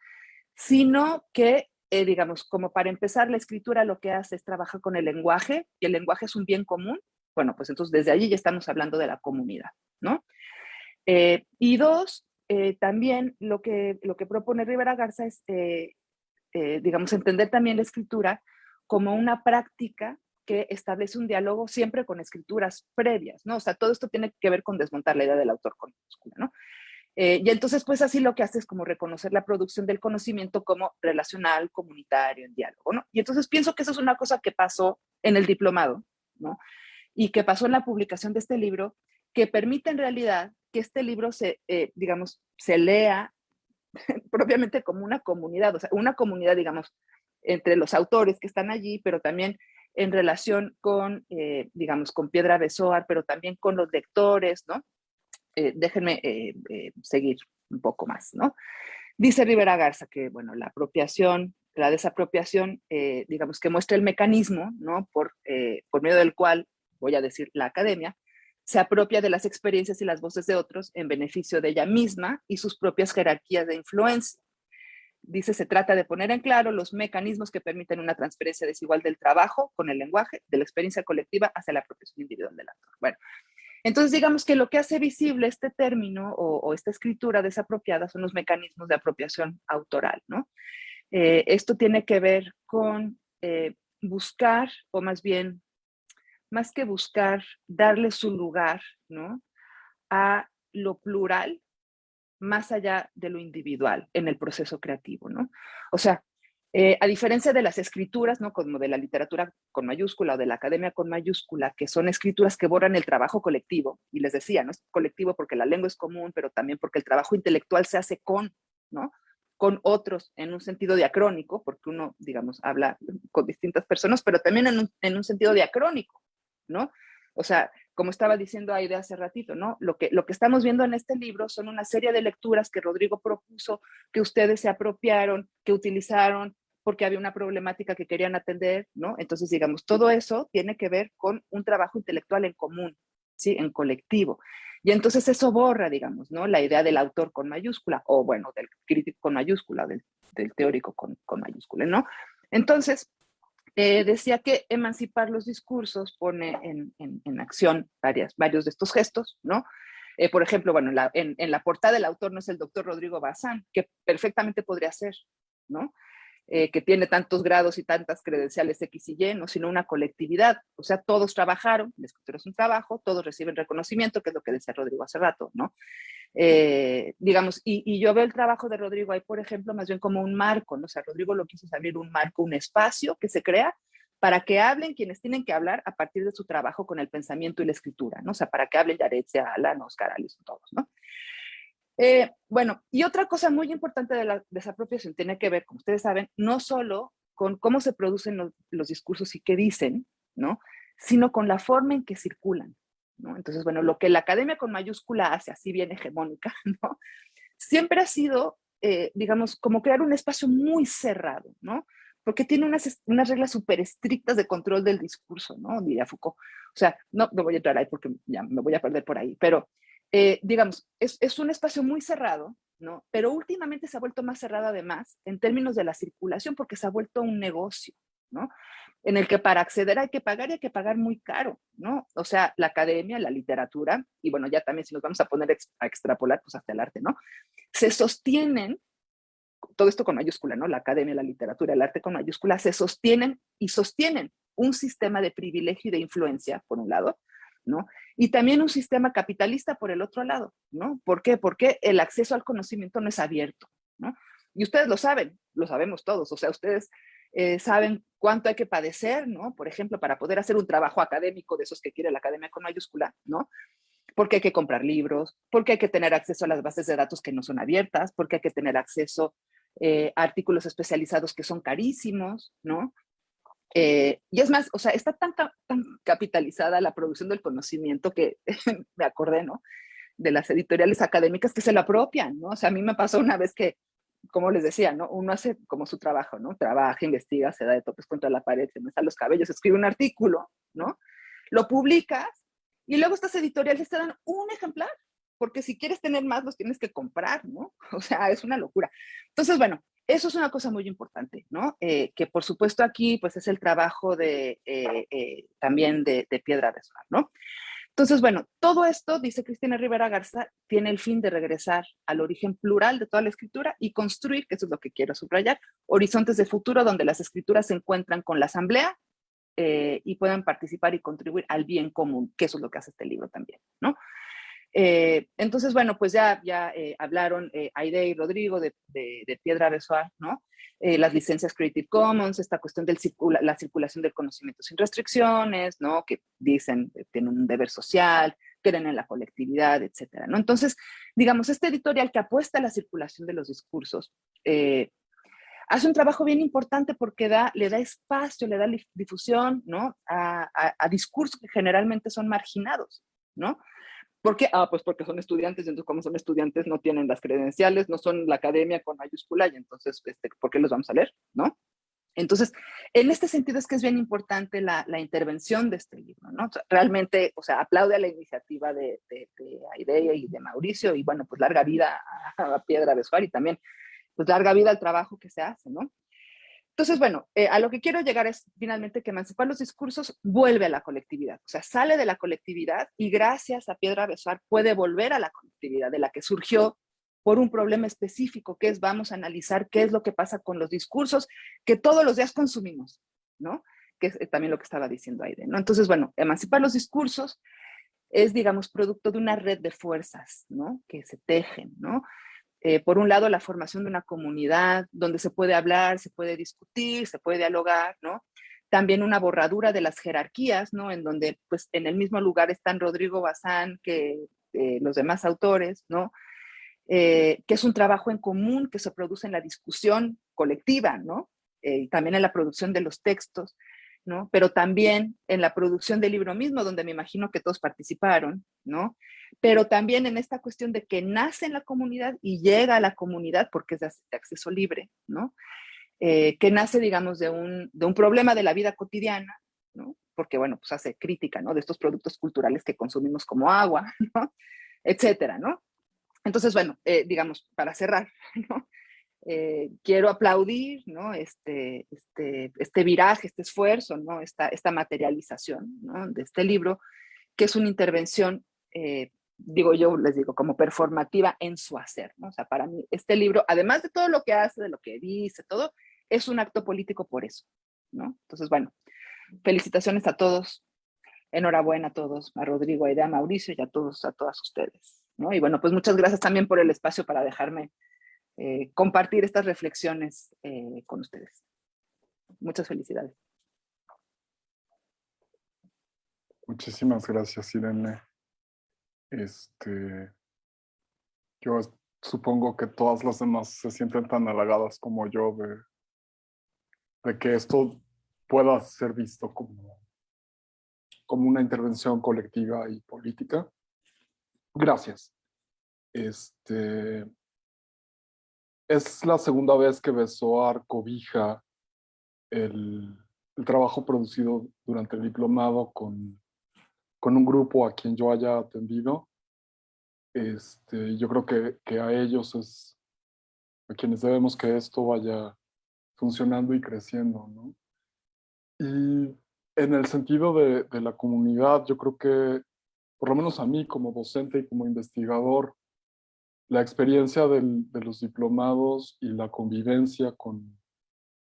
Sino que, eh, digamos, como para empezar la escritura lo que hace es trabajar con el lenguaje, y el lenguaje es un bien común, bueno, pues entonces desde allí ya estamos hablando de la comunidad, ¿no? Eh, y dos, eh, también lo que, lo que propone Rivera Garza es, digamos, entender también la escritura como una práctica que establece un diálogo siempre con escrituras previas, ¿no? O sea, todo esto tiene que ver con desmontar la idea del autor con ¿no? Eh, y entonces, pues así lo que hace es como reconocer la producción del conocimiento como relacional, comunitario, en diálogo, ¿no? Y entonces pienso que eso es una cosa que pasó en el diplomado, ¿no? Y que pasó en la publicación de este libro, que permite en realidad que este libro se, eh, digamos, se lea propiamente como una comunidad, o sea, una comunidad, digamos, entre los autores que están allí, pero también en relación con, eh, digamos, con Piedra Besoar, pero también con los lectores, ¿no? Eh, déjenme eh, seguir un poco más, ¿no? Dice Rivera Garza que, bueno, la apropiación, la desapropiación, digamos, que muestra el mecanismo, ¿no? Por, por medio del cual, voy a decir, la academia, se apropia de las experiencias y las voces de otros en beneficio de ella misma y sus propias jerarquías de influencia dice, se trata de poner en claro los mecanismos que permiten una transferencia desigual del trabajo con el lenguaje, de la experiencia colectiva hacia la profesión individual del actor. Bueno, entonces digamos que lo que hace visible este término o, esta escritura desapropiada son los mecanismos de apropiación autoral, ¿no? Eh, esto tiene que ver con eh, buscar, o más bien, más que buscar, darle su lugar, ¿no? A lo plural más allá de lo individual en el proceso creativo, ¿no? O sea, eh, a diferencia de las escrituras, ¿no? Como de la literatura con mayúscula o de la academia con mayúscula, que son escrituras que borran el trabajo colectivo, y les decía, ¿no? Es colectivo porque la lengua es común, pero también porque el trabajo intelectual se hace con, ¿no? Con otros en un sentido diacrónico, porque uno, digamos, habla con distintas personas, pero también en un, en un sentido diacrónico, ¿no? O sea, como estaba diciendo Aide hace ratito, ¿no? Lo que, lo que estamos viendo en este libro son una serie de lecturas que Rodrigo propuso, que ustedes se apropiaron, que utilizaron porque había una problemática que querían atender, ¿no? Entonces, digamos, todo eso tiene que ver con un trabajo intelectual en común, ¿sí? En colectivo. Y entonces eso borra, digamos, ¿no? La idea del autor con mayúscula, o bueno, del crítico con mayúscula, del, del teórico con, con mayúscula, ¿no? Entonces, eh, decía que emancipar los discursos pone en, acción varias, varios de estos gestos, ¿no? Eh, por ejemplo, bueno, en la, portada del autor no es el doctor Rodrigo Bazán, que perfectamente podría ser, ¿no? Eh, que tiene tantos grados y tantas credenciales X y Y, ¿no? sino una colectividad. O sea, todos trabajaron, la escritura es un trabajo, todos reciben reconocimiento, que es lo que decía Rodrigo hace rato, ¿no? Eh, digamos, y, yo veo el trabajo de Rodrigo ahí, por ejemplo, más bien como un marco, ¿no? O sea, Rodrigo lo quiso abrir un marco, un espacio que se crea para que hablen quienes tienen que hablar a partir de su trabajo con el pensamiento y la escritura, ¿no? O sea, para que hablen Yaretzia, Alan, Oscar, Alison, todos, ¿no? Eh, bueno, y otra cosa muy importante de la desapropiación tiene que ver, como ustedes saben, no solo con cómo se producen los, discursos y qué dicen, ¿no? Sino con la forma en que circulan. Entonces, bueno, lo que la academia con mayúscula hace, así bien hegemónica. Siempre ha sido, eh, digamos, como crear un espacio muy cerrado, ¿no? Porque tiene unas, unas reglas súper estrictas de control del discurso, ¿no? Diría Foucault. O sea, no, no voy a entrar ahí porque ya me voy a perder por ahí, pero, eh, digamos, es, es un espacio muy cerrado, ¿no? Pero últimamente se ha vuelto más cerrado además en términos de la circulación porque se ha vuelto un negocio, ¿no? en el que para acceder hay que pagar y hay que pagar muy caro, ¿no? O sea, la academia, la literatura, y bueno, ya también si nos vamos a poner a extrapolar, pues hasta el arte, ¿no? Se sostienen, todo esto con mayúscula, ¿no? La academia, la literatura, el arte con mayúscula, se sostienen y sostienen un sistema de privilegio y de influencia, por un lado, ¿no? Y también un sistema capitalista por el otro lado, ¿no? ¿Por qué? Porque el acceso al conocimiento no es abierto, ¿no? Y ustedes lo saben, lo sabemos todos, o sea, ustedes eh, saben cuánto hay que padecer, ¿no? Por ejemplo, para poder hacer un trabajo académico de esos que quiere la academia con mayúscula, ¿no? Porque hay que comprar libros, porque hay que tener acceso a las bases de datos que no son abiertas, porque hay que tener acceso eh, a artículos especializados que son carísimos, ¿no? Eh, y es más, o sea, está tan, tan capitalizada la producción del conocimiento que me acordé, ¿no? de las editoriales académicas que se lo apropian, ¿no? O sea, a mí me pasó una vez que, como les decía, ¿no? Uno hace como su trabajo, ¿no? Trabaja, investiga, se da de topes contra la pared, se mesa los cabellos, escribe un artículo, ¿no? Lo publicas y luego estas editoriales te dan un ejemplar, porque si quieres tener más los tienes que comprar, ¿no? O sea, es una locura. Entonces, bueno, eso es una cosa muy importante, ¿no? Eh, que por supuesto aquí, pues es el trabajo de, eh, eh, también de, Piedra de ¿no? Entonces, bueno, todo esto, dice Cristina Rivera Garza, tiene el fin de regresar al origen plural de toda la escritura y construir, que eso es lo que quiero subrayar, horizontes de futuro donde las escrituras se encuentran con la asamblea y puedan participar y contribuir al bien común, que eso es lo que hace este libro también, ¿no? Eh, entonces, bueno, pues ya, ya eh, hablaron eh, Aide y Rodrigo de, Piedra Besoar, ¿no? las licencias Creative Commons, esta cuestión de la circulación del conocimiento sin restricciones, ¿no? Que dicen, tienen un deber social, creen en la colectividad, etcétera, ¿no? Entonces, digamos, este editorial que apuesta a la circulación de los discursos, hace un trabajo bien importante porque da, le da espacio, le da difusión, ¿no? A, a discursos que generalmente son marginados, ¿no? ¿Por qué? Ah, pues porque son estudiantes, y entonces como son estudiantes no tienen las credenciales, no son la academia con mayúscula, y entonces, este, ¿por qué los vamos a leer? ¿No? Entonces, en este sentido es que es bien importante la, la intervención de este libro, ¿no? realmente, o sea, aplaude a la iniciativa de, de, de y de Mauricio, y bueno, pues larga vida a, Piedra Besuar y también, pues larga vida al trabajo que se hace, ¿no? Entonces, bueno, eh, a lo que quiero llegar es finalmente que emancipar los discursos vuelve a la colectividad, o sea, sale de la colectividad y gracias a Piedra Besuar puede volver a la colectividad de la que surgió por un problema específico, que es vamos a analizar qué es lo que pasa con los discursos que todos los días consumimos, ¿no? Que es eh, también lo que estaba diciendo Aide, ¿no? Entonces, bueno, emancipar los discursos es, digamos, producto de una red de fuerzas, ¿no? Que se tejen, ¿no? Eh, por un lado, la formación de una comunidad donde se puede hablar, se puede discutir, se puede dialogar, ¿no? También una borradura de las jerarquías, ¿no? En donde, pues, en el mismo lugar están Rodrigo Bazán que eh, los demás autores, ¿no? Eh, que es un trabajo en común que se produce en la discusión colectiva, ¿no? y también en la producción de los textos, ¿no? Pero también en la producción del libro mismo, donde me imagino que todos participaron, ¿no? pero también en esta cuestión de que nace en la comunidad y llega a la comunidad porque es de acceso libre, ¿no? Eh, que nace, digamos, de un, de un problema de la vida cotidiana, ¿no? Porque, bueno, pues hace crítica, ¿no? De estos productos culturales que consumimos como agua, ¿no? Etcétera, ¿no? Entonces, bueno, eh, digamos, para cerrar, ¿no? Eh, quiero aplaudir, ¿no? Este, este, este viraje, este esfuerzo, ¿no? Esta, esta materialización, ¿no? De este libro, que es una intervención digo yo, les digo, como performativa en su hacer, ¿no? O sea, para mí este libro, además de todo lo que hace, de lo que dice, todo, es un acto político por eso, ¿no? Entonces, bueno, felicitaciones a todos, enhorabuena a todos, a Rodrigo, a Idea, a Mauricio y a todos, a todas ustedes, ¿no? Y bueno, pues muchas gracias también por el espacio para dejarme eh, compartir estas reflexiones eh, con ustedes. Muchas felicidades. Muchísimas gracias, Irene. Este, yo supongo que todas las demás se sienten tan halagadas como yo de, de que esto pueda ser visto como, como una intervención colectiva y política. Gracias. Este, es la segunda vez que Besoar cobija el, el trabajo producido durante el diplomado con con un grupo a quien yo haya atendido, este, yo creo que, que a ellos es a quienes debemos que esto vaya funcionando y creciendo, ¿no? Y en el sentido de, de, la comunidad, yo creo que, por lo menos a mí como docente y como investigador, la experiencia del, de los diplomados y la convivencia con,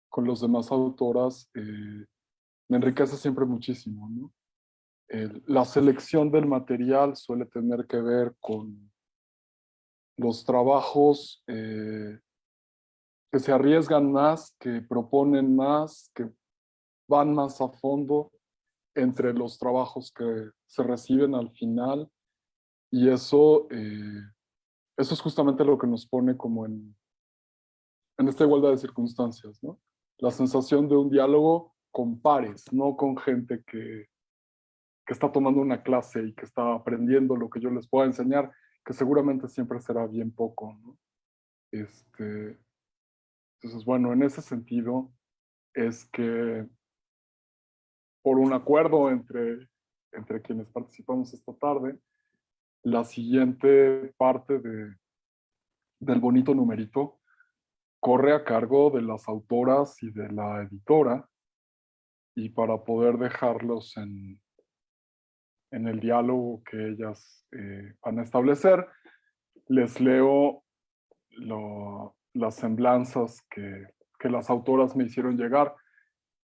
con los demás autoras eh, me enriquece siempre muchísimo, ¿no? la selección del material suele tener que ver con los trabajos eh, que se arriesgan más, que proponen más, que van más a fondo entre los trabajos que se reciben al final. Y eso, eh, eso es justamente lo que nos pone como en, en esta igualdad de circunstancias, ¿no? La sensación de un diálogo con pares, no con gente que, que está tomando una clase y que está aprendiendo lo que yo les pueda enseñar, que seguramente siempre será bien poco. ¿no? Este, entonces, bueno, en ese sentido es que por un acuerdo entre, entre quienes participamos esta tarde, la siguiente parte de, del bonito numerito corre a cargo de las autoras y de la editora y para poder dejarlos en, en el diálogo que ellas eh, van a establecer, les leo las semblanzas que, que, las autoras me hicieron llegar.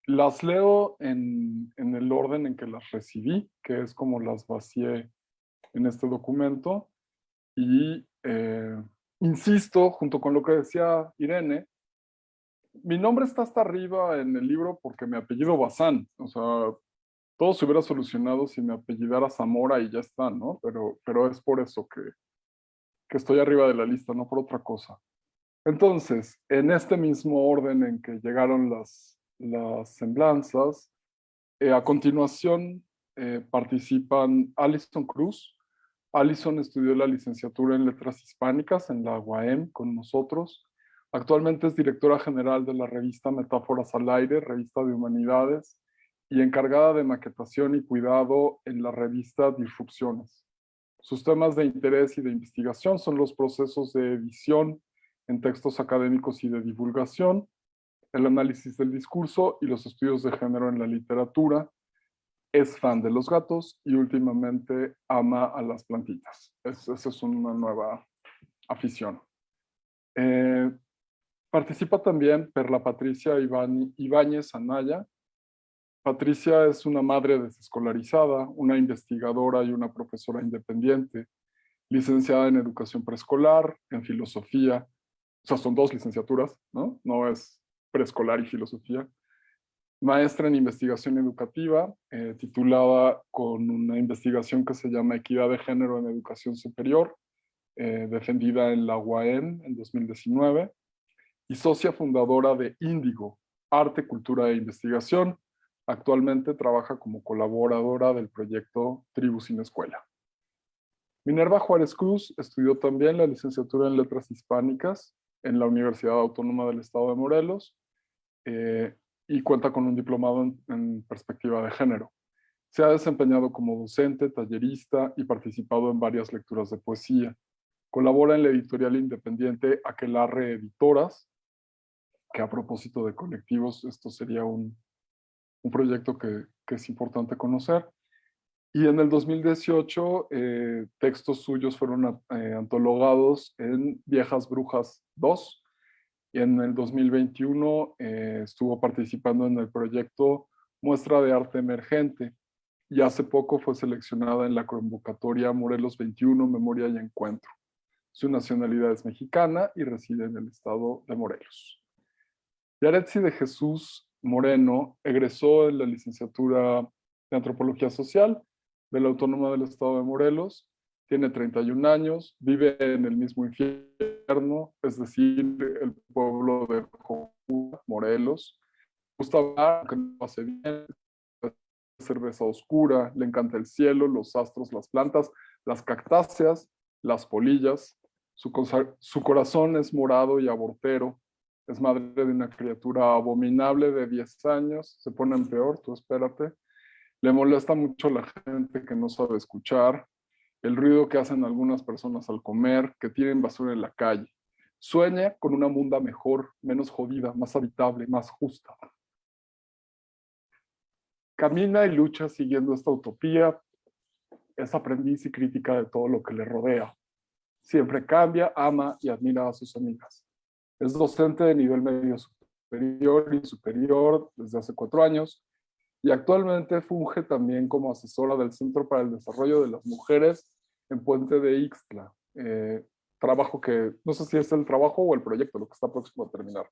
Las leo en, en, el orden en que las recibí, que es como las vacié en este documento. Y eh, insisto, junto con lo que decía Irene, mi nombre está hasta arriba en el libro porque mi apellido Bazán. O sea, todo se hubiera solucionado si me apellidara Zamora y ya está, ¿no? Pero, pero es por eso que, que estoy arriba de la lista, no por otra cosa. Entonces, en este mismo orden en que llegaron las, las semblanzas, eh, a continuación eh, participan Alison Cruz. Alison estudió la licenciatura en Letras Hispánicas en la UAM con nosotros. Actualmente es directora general de la revista Metáforas al Aire, revista de humanidades, y encargada de maquetación y cuidado en la revista Disrupciones. Sus temas de interés y de investigación son los procesos de edición en textos académicos y de divulgación, el análisis del discurso y los estudios de género en la literatura. Es fan de los gatos y últimamente ama a las plantitas. esa es una nueva afición. Eh, participa también Perla Patricia Ibáñez Anaya, Patricia es una madre desescolarizada, una investigadora y una profesora independiente, licenciada en educación preescolar, en filosofía, o sea, son dos licenciaturas, ¿no? No es preescolar y filosofía. Maestra en investigación educativa, eh, titulada con una investigación que se llama Equidad de Género en Educación Superior, eh, defendida en la UAM en 2019, y socia fundadora de Índigo, Arte, Cultura e Investigación, Actualmente trabaja como colaboradora del proyecto Tribu sin Escuela. Minerva Juárez Cruz estudió también la licenciatura en Letras Hispánicas en la Universidad Autónoma del Estado de Morelos eh, y cuenta con un diplomado en, perspectiva de género. Se ha desempeñado como docente, tallerista y participado en varias lecturas de poesía. Colabora en la editorial independiente Aquelarre Editoras, que a propósito de colectivos, esto sería un, un proyecto que, es importante conocer. Y en el 2018, eh, textos suyos fueron eh, antologados en Viejas Brujas 2. Y en el 2021 eh, estuvo participando en el proyecto Muestra de Arte Emergente. Y hace poco fue seleccionada en la convocatoria Morelos 21, Memoria y Encuentro. Su nacionalidad es mexicana y reside en el estado de Morelos. Yaretsi de Jesús Moreno egresó en la licenciatura de Antropología Social de la Autónoma del Estado de Morelos. Tiene 31 años, vive en el mismo infierno, es decir, el pueblo de Morelos. Gusta hablar, que no hace bien, cerveza oscura, le encanta el cielo, los astros, las plantas, las cactáceas, las polillas. Su, su corazón es morado y abortero, es madre de una criatura abominable de 10 años, se pone en peor, tú espérate. Le molesta mucho la gente que no sabe escuchar, el ruido que hacen algunas personas al comer, que tienen basura en la calle. Sueña con una munda mejor, menos jodida, más habitable, más justa. Camina y lucha siguiendo esta utopía. Es aprendiz y crítica de todo lo que le rodea. Siempre cambia, ama y admira a sus amigas. Es docente de nivel medio superior y superior desde hace cuatro años y actualmente funge también como asesora del Centro para el Desarrollo de las Mujeres en Puente de Ixtla. Eh, trabajo que, no sé si es el trabajo o el proyecto, lo que está próximo a terminar.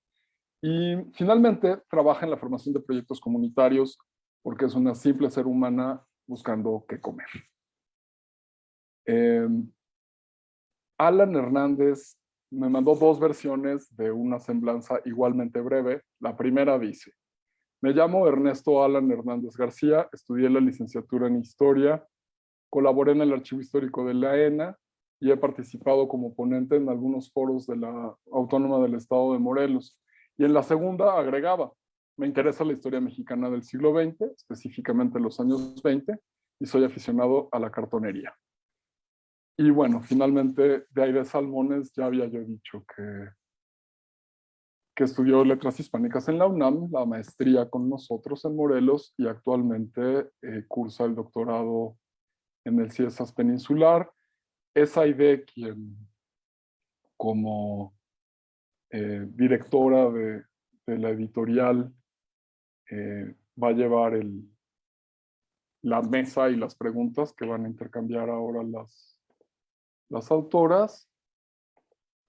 Y finalmente trabaja en la formación de proyectos comunitarios porque es una simple ser humana buscando qué comer. Eh, Alan Hernández me mandó dos versiones de una semblanza igualmente breve. La primera dice, me llamo Ernesto Alan Hernández García, estudié la licenciatura en Historia, colaboré en el Archivo Histórico de la ENA y he participado como ponente en algunos foros de la Autónoma del Estado de Morelos. Y en la segunda agregaba, me interesa la historia mexicana del siglo XX, específicamente los años 20, y soy aficionado a la cartonería. Y bueno, finalmente de Aire Salmones ya había yo dicho que, que estudió letras hispánicas en la UNAM, la maestría con nosotros en Morelos y actualmente eh, cursa el doctorado en el CIESAS Peninsular. Es Aide quien como eh, directora de, la editorial eh, va a llevar la mesa y las preguntas que van a intercambiar ahora las, las autoras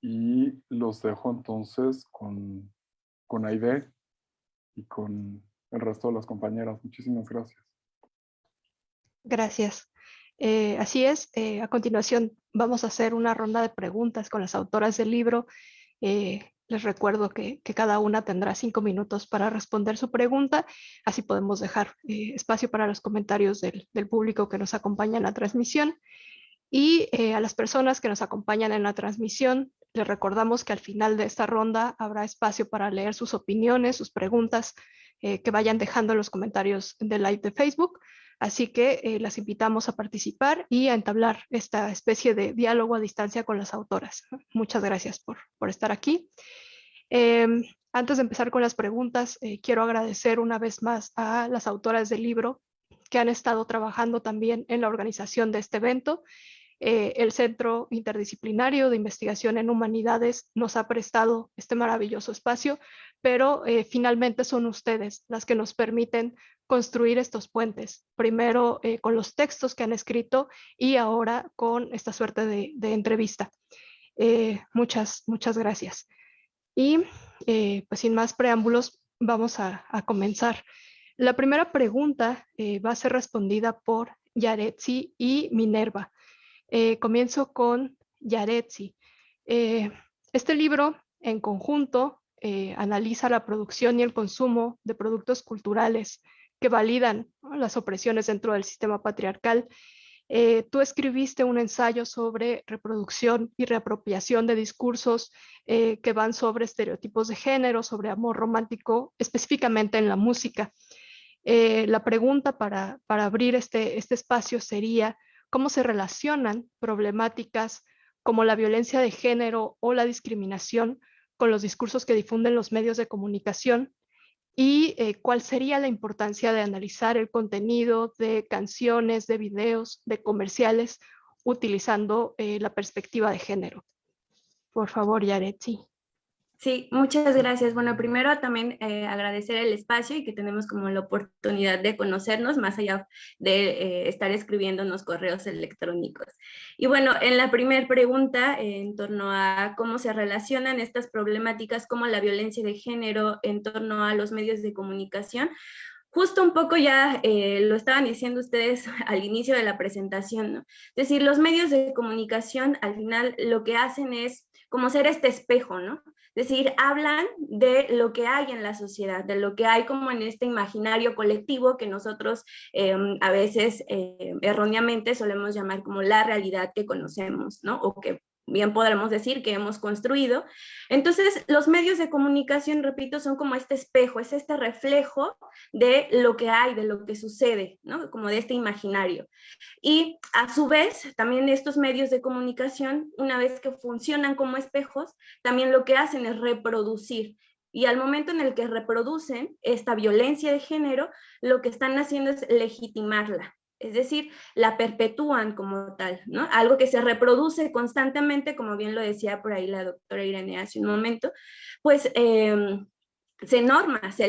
y los dejo entonces con, con Aide y con el resto de las compañeras. Muchísimas gracias. Gracias. Eh, así es, eh, a continuación vamos a hacer una ronda de preguntas con las autoras del libro. Eh, les recuerdo que, que, cada una tendrá cinco minutos para responder su pregunta, así podemos dejar espacio para los comentarios del, del, público que nos acompaña en la transmisión. Y a las personas que nos acompañan en la transmisión, les recordamos que al final de esta ronda habrá espacio para leer sus opiniones, sus preguntas que vayan dejando en los comentarios del live de Facebook. Así que eh, las invitamos a participar y a entablar esta especie de diálogo a distancia con las autoras. Muchas gracias por, por estar aquí. Eh, antes de empezar con las preguntas, eh, quiero agradecer una vez más a las autoras del libro que han estado trabajando también en la organización de este evento. Eh, el Centro Interdisciplinario de Investigación en Humanidades nos ha prestado este maravilloso espacio, pero eh, finalmente son ustedes las que nos permiten construir estos puentes, primero eh, con los textos que han escrito y ahora con esta suerte de, entrevista. Eh, muchas, muchas gracias. Y pues sin más preámbulos, vamos a, a comenzar. La primera pregunta va a ser respondida por Yaretsi y Minerva. Eh, comienzo con Yaretsi. este libro en conjunto analiza la producción y el consumo de productos culturales que validan las opresiones dentro del sistema patriarcal. Eh, tú escribiste un ensayo sobre reproducción y reapropiación de discursos eh, que van sobre estereotipos de género, sobre amor romántico, específicamente en la música. Eh, la pregunta para, para abrir este, este espacio sería, ¿cómo se relacionan problemáticas como la violencia de género o la discriminación con los discursos que difunden los medios de comunicación y eh, cuál sería la importancia de analizar el contenido de canciones, de videos, de comerciales, utilizando eh, la perspectiva de género. Por favor, Yaretsi. Sí, muchas gracias. Bueno, primero también eh, agradecer el espacio y que tenemos como la oportunidad de conocernos más allá de eh, estar escribiéndonos correos electrónicos. Y bueno, en la primera pregunta eh, en torno a cómo se relacionan estas problemáticas como la violencia de género en torno a los medios de comunicación, justo un poco ya eh, lo estaban diciendo ustedes al inicio de la presentación, ¿no? Es decir, los medios de comunicación al final lo que hacen es como ser este espejo, ¿no? Es decir, hablan de lo que hay en la sociedad, de lo que hay como en este imaginario colectivo que nosotros eh, a veces eh, erróneamente solemos llamar como la realidad que conocemos, ¿no? O que bien podremos decir que hemos construido. Entonces, los medios de comunicación, repito, son como este espejo, es este reflejo de lo que hay, de lo que sucede, ¿no? Como de este imaginario. Y a su vez, también estos medios de comunicación, una vez que funcionan como espejos, también lo que hacen es reproducir. Y al momento en el que reproducen esta violencia de género, lo que están haciendo es legitimarla es decir, la perpetúan como tal, ¿no? Algo que se reproduce constantemente, como bien lo decía por ahí la doctora Irene hace un momento, pues em, se norma, se,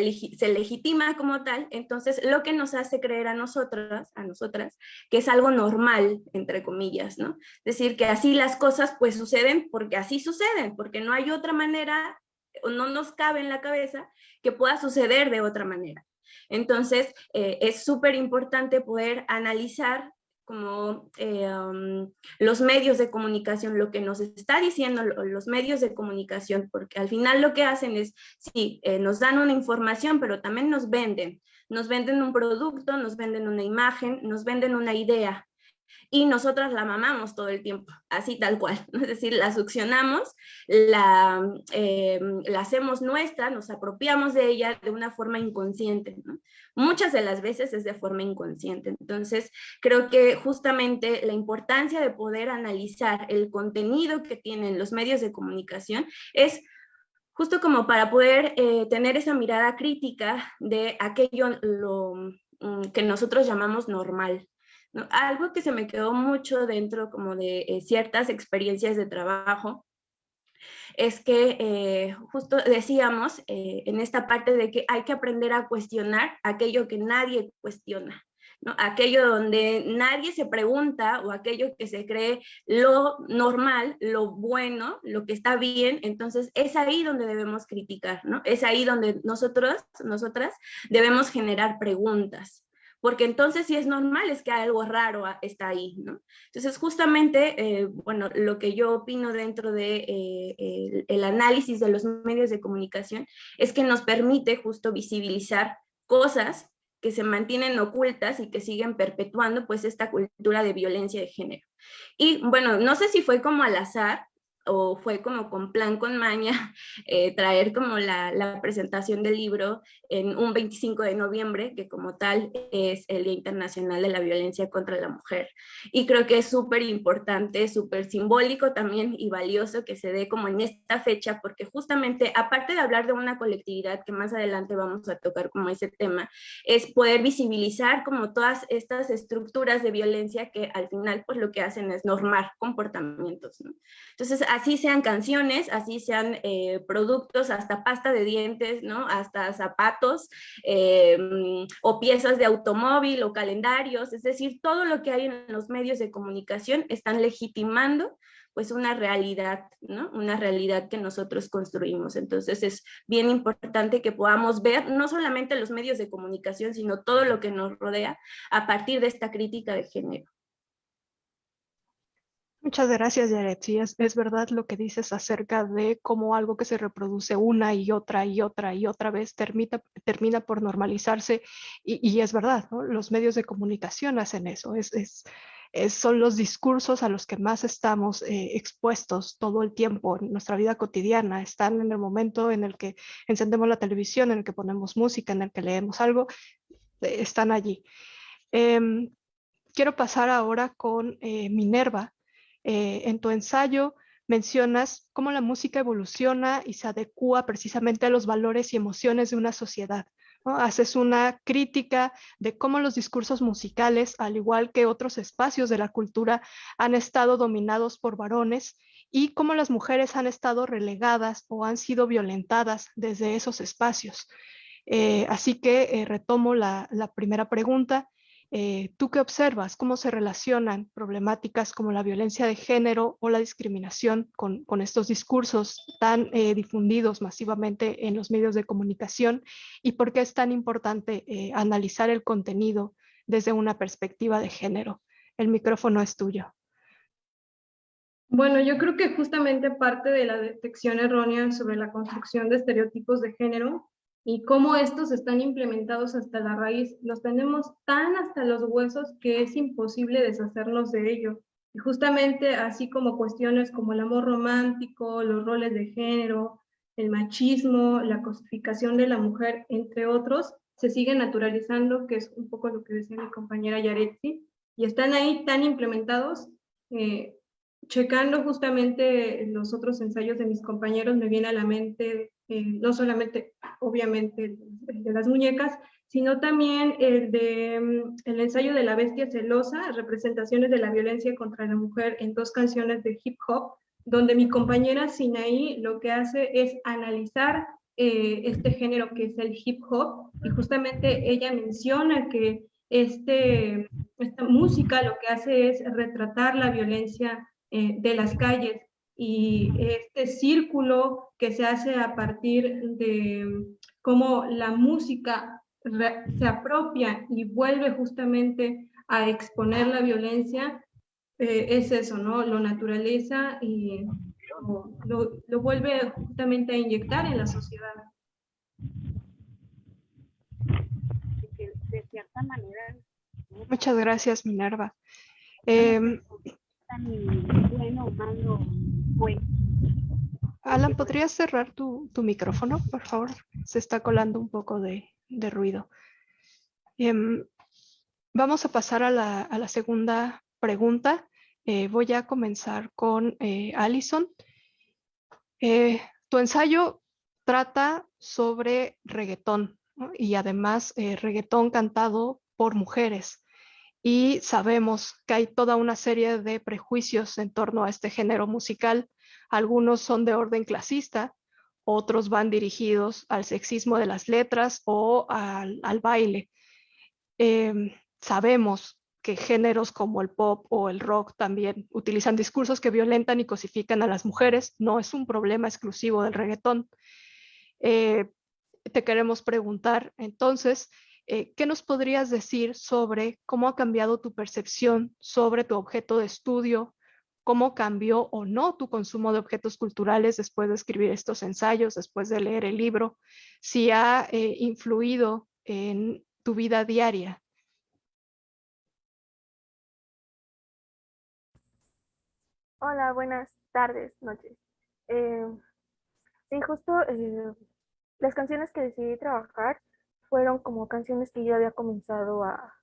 legitima como tal, entonces lo que nos hace creer a nosotras, a nosotras, que es algo normal, entre comillas, ¿no? Es decir, que así las cosas pues suceden porque así suceden, porque no hay otra manera, o no nos cabe en la cabeza que pueda suceder de otra manera. Entonces, eh, es súper importante poder analizar como eh, um, los medios de comunicación, lo que nos está diciendo los medios de comunicación, porque al final lo que hacen es, sí, eh, nos dan una información, pero también nos venden. Nos venden un producto, nos venden una imagen, nos venden una idea. Y nosotras la mamamos todo el tiempo, así tal cual, es decir, la succionamos, la, eh, la hacemos nuestra, nos apropiamos de ella de una forma inconsciente, muchas de las veces es de forma inconsciente, entonces creo que justamente la importancia de poder analizar el contenido que tienen los medios de comunicación es justo como para poder eh, tener esa mirada crítica de aquello lo, mm, que nosotros llamamos normal, algo que se me quedó mucho dentro como de eh, ciertas experiencias de trabajo es que eh, justo decíamos eh, en esta parte de que hay que aprender a cuestionar aquello que nadie cuestiona. Aquello donde nadie se pregunta o aquello que se cree lo normal, lo bueno, lo que está bien, entonces es ahí donde debemos criticar. Es ahí donde nosotros, nosotras debemos generar preguntas porque entonces si es normal es que algo raro está ahí, ¿no? Entonces justamente, eh, bueno, lo que yo opino dentro de eh, el, análisis de los medios de comunicación es que nos permite justo visibilizar cosas que se mantienen ocultas y que siguen perpetuando pues esta cultura de violencia de género. Y bueno, no sé si fue como al azar, o fue como con plan, con maña, eh, traer como la, la, presentación del libro en un 25 de noviembre, que como tal es el Día Internacional de la Violencia contra la Mujer. Y creo que es súper importante, súper simbólico también y valioso que se dé como en esta fecha, porque justamente, aparte de hablar de una colectividad, que más adelante vamos a tocar como ese tema, es poder visibilizar como todas estas estructuras de violencia que al final pues lo que hacen es normar comportamientos. ¿no? Entonces, así sean canciones, así sean eh, productos, hasta pasta de dientes, ¿no? Hasta zapatos eh, o piezas de automóvil o calendarios, es decir, todo lo que hay en los medios de comunicación están legitimando pues una realidad, ¿no? Una realidad que nosotros construimos. Entonces es bien importante que podamos ver no solamente los medios de comunicación, sino todo lo que nos rodea a partir de esta crítica de género. Muchas gracias, Yaret. Sí, es, verdad lo que dices acerca de cómo algo que se reproduce una y otra y otra y otra vez termina, termina por normalizarse y, es verdad, ¿no? los medios de comunicación hacen eso. Es, es, son los discursos a los que más estamos eh, expuestos todo el tiempo en nuestra vida cotidiana. Están en el momento en el que encendemos la televisión, en el que ponemos música, en el que leemos algo, eh, están allí. Em, quiero pasar ahora con eh, Minerva eh, en tu ensayo mencionas cómo la música evoluciona y se adecua precisamente a los valores y emociones de una sociedad. Haces una crítica de cómo los discursos musicales, al igual que otros espacios de la cultura, han estado dominados por varones y cómo las mujeres han estado relegadas o han sido violentadas desde esos espacios. Eh, así que eh, retomo la primera pregunta eh, ¿Tú qué observas? ¿Cómo se relacionan problemáticas como la violencia de género o la discriminación con, estos discursos tan eh, difundidos masivamente en los medios de comunicación? ¿Y por qué es tan importante eh, analizar el contenido desde una perspectiva de género? El micrófono es tuyo. Bueno, yo creo que justamente parte de la detección errónea sobre la construcción de estereotipos de género y cómo estos están implementados hasta la raíz, los tenemos tan hasta los huesos que es imposible deshacernos de ello. Y justamente así como cuestiones como el amor romántico, los roles de género, el machismo, la cosificación de la mujer, entre otros, se siguen naturalizando, que es un poco lo que decía mi compañera Yaretsi, y están ahí tan implementados. Eh, checando justamente los otros ensayos de mis compañeros, me viene a la mente eh, no solamente, obviamente, el de las muñecas, sino también el de mm, el ensayo de la bestia celosa, representaciones de la violencia contra la mujer en dos canciones de hip hop, donde mi compañera Sinaí lo que hace es analizar eh, este género que es el hip hop, y justamente ella menciona que este, esta música lo que hace es retratar la violencia eh, de las calles, y este círculo que se hace a partir de cómo la música se apropia y vuelve justamente a exponer la violencia, eh, es eso, ¿no? Lo naturaliza y lo, lo, vuelve justamente a inyectar en la sociedad. Muchas gracias, Minerva. Em, Alan, ¿podrías cerrar tu, micrófono, por favor? Se está colando un poco de, ruido. Em, vamos a pasar a la, segunda pregunta. Eh, voy a comenzar con eh, Alison. Eh, tu ensayo trata sobre reggaetón y además reggaetón cantado por mujeres y sabemos que hay toda una serie de prejuicios en torno a este género musical. Algunos son de orden clasista, otros van dirigidos al sexismo de las letras o al, baile. Em, sabemos que géneros como el pop o el rock también utilizan discursos que violentan y cosifican a las mujeres. No es un problema exclusivo del reggaetón. Eh, te queremos preguntar entonces, eh, ¿qué nos podrías decir sobre cómo ha cambiado tu percepción sobre tu objeto de estudio? ¿Cómo cambió o no tu consumo de objetos culturales después de escribir estos ensayos, después de leer el libro? Si ha eh, influido en tu vida diaria. Hola, buenas tardes, noches. Eh, sí, justo las canciones que decidí trabajar fueron como canciones que yo había comenzado a,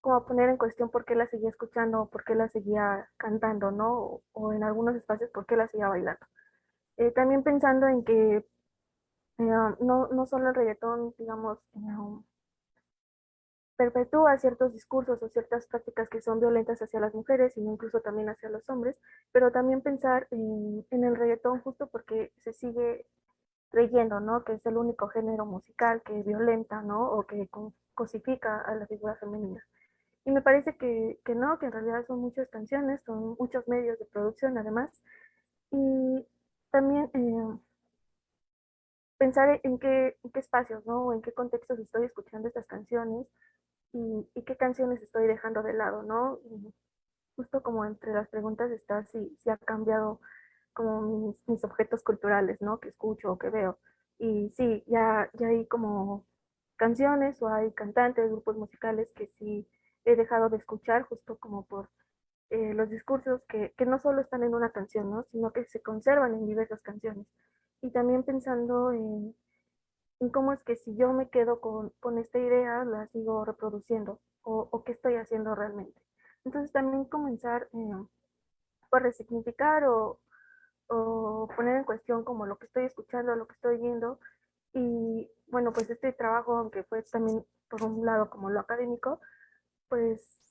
como a poner en cuestión por qué las seguía escuchando, por qué las seguía cantando, ¿no? O, en algunos espacios por qué las seguía bailando. Eh, también pensando en que eh, no, no, solo el reggaetón, digamos, eh, perpetúa ciertos discursos o ciertas prácticas que son violentas hacia las mujeres, sino incluso también hacia los hombres, pero también pensar en, en el reggaetón justo porque se sigue creyendo, ¿no? Que es el único género musical que violenta, ¿no? O que cosifica a la figura femenina. Y me parece que, que no, que en realidad son muchas canciones, son muchos medios de producción además. Y también eh, pensar en qué, en qué espacios, ¿no? O en qué contextos estoy escuchando estas canciones y, y, qué canciones estoy dejando de lado, ¿no? justo como entre las preguntas está si, si ha cambiado como mis, objetos culturales, ¿no? Que escucho o que veo. Y sí, ya, ya hay como canciones o hay cantantes, grupos musicales que sí he dejado de escuchar justo como por eh, los discursos que, que, no solo están en una canción, ¿no? Sino que se conservan en diversas canciones. Y también pensando en, en cómo es que si yo me quedo con, con esta idea, la sigo reproduciendo o, o, qué estoy haciendo realmente. Entonces también comenzar eh, por resignificar o, o poner en cuestión como lo que estoy escuchando, lo que estoy viendo. Y bueno, pues este trabajo, aunque fue también por un lado como lo académico, pues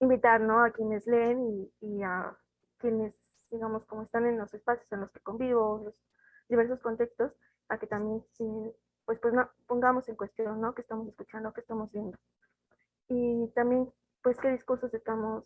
invitar ¿no? a quienes leen y, a quienes, digamos, como están en los espacios en los que convivo, los diversos contextos, a que también pues, pues no, pongamos en cuestión ¿no? qué estamos escuchando, qué estamos viendo. Y también, pues, qué discursos estamos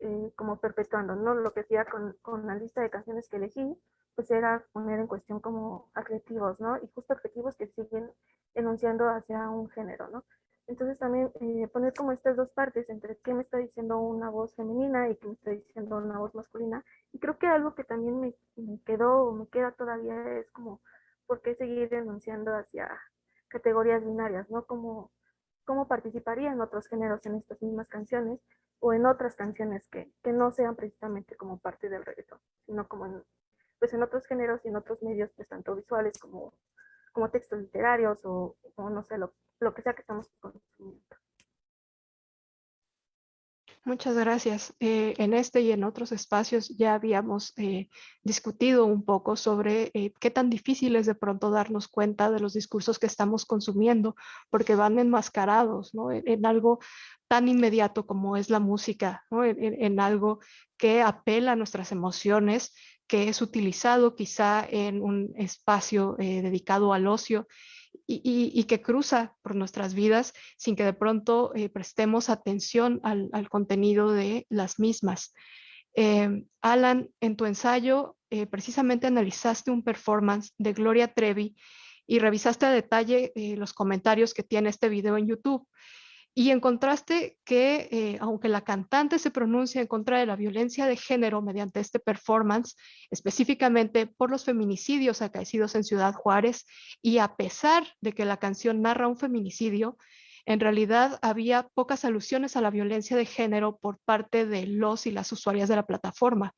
eh, como perpetuando, ¿no? Lo que hacía con, con, la lista de canciones que elegí, pues era poner en cuestión como adjetivos, ¿no? Y justo adjetivos que siguen enunciando hacia un género, ¿no? Entonces también eh, poner como estas dos partes entre qué me está diciendo una voz femenina y qué me está diciendo una voz masculina. Y creo que algo que también me, me quedó o me queda todavía es como por qué seguir enunciando hacia categorías binarias, ¿no? Como cómo participarían otros géneros en estas mismas canciones o en otras canciones que, que, no sean precisamente como parte del reggaetón, sino como en, pues en otros géneros y en otros medios, pues tanto visuales como, como textos literarios o, o no sé, lo, lo que sea que estamos consumiendo. Muchas gracias. Eh, en este y en otros espacios ya habíamos eh, discutido un poco sobre eh, qué tan difícil es de pronto darnos cuenta de los discursos que estamos consumiendo, porque van enmascarados ¿no? en, algo tan inmediato como es la música, ¿no? en, en, algo que apela a nuestras emociones, que es utilizado quizá en un espacio dedicado al ocio y, que cruza por nuestras vidas sin que de pronto eh, prestemos atención al, contenido de las mismas. Eh, Alan, en tu ensayo eh, precisamente analizaste un performance de Gloria Trevi y revisaste a detalle los comentarios que tiene este video en YouTube. Y encontraste que, eh, aunque la cantante se pronuncia en contra de la violencia de género mediante este performance, específicamente por los feminicidios acaecidos en Ciudad Juárez, y a pesar de que la canción narra un feminicidio, en realidad había pocas alusiones a la violencia de género por parte de los y las usuarias de la plataforma.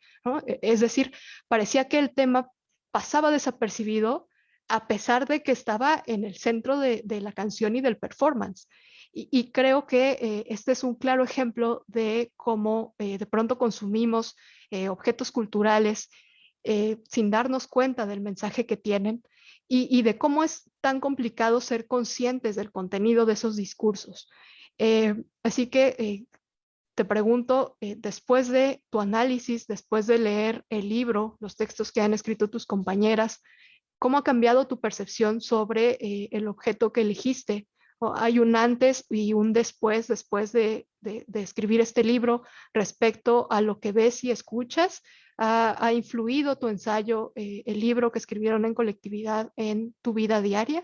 E, es decir, parecía que el tema pasaba desapercibido a pesar de que estaba en el centro de, la canción y del performance. Y, creo que eh, este es un claro ejemplo de cómo eh, de pronto consumimos eh, objetos culturales sin darnos cuenta del mensaje que tienen y, de cómo es tan complicado ser conscientes del contenido de esos discursos. así que te pregunto, después de tu análisis, después de leer el libro, los textos que han escrito tus compañeras, ¿cómo ha cambiado tu percepción sobre el objeto que elegiste? hay un antes y un después, después de, escribir este libro respecto a lo que ves y escuchas. ¿Ha, influido tu ensayo, eh, el libro que escribieron en colectividad en tu vida diaria?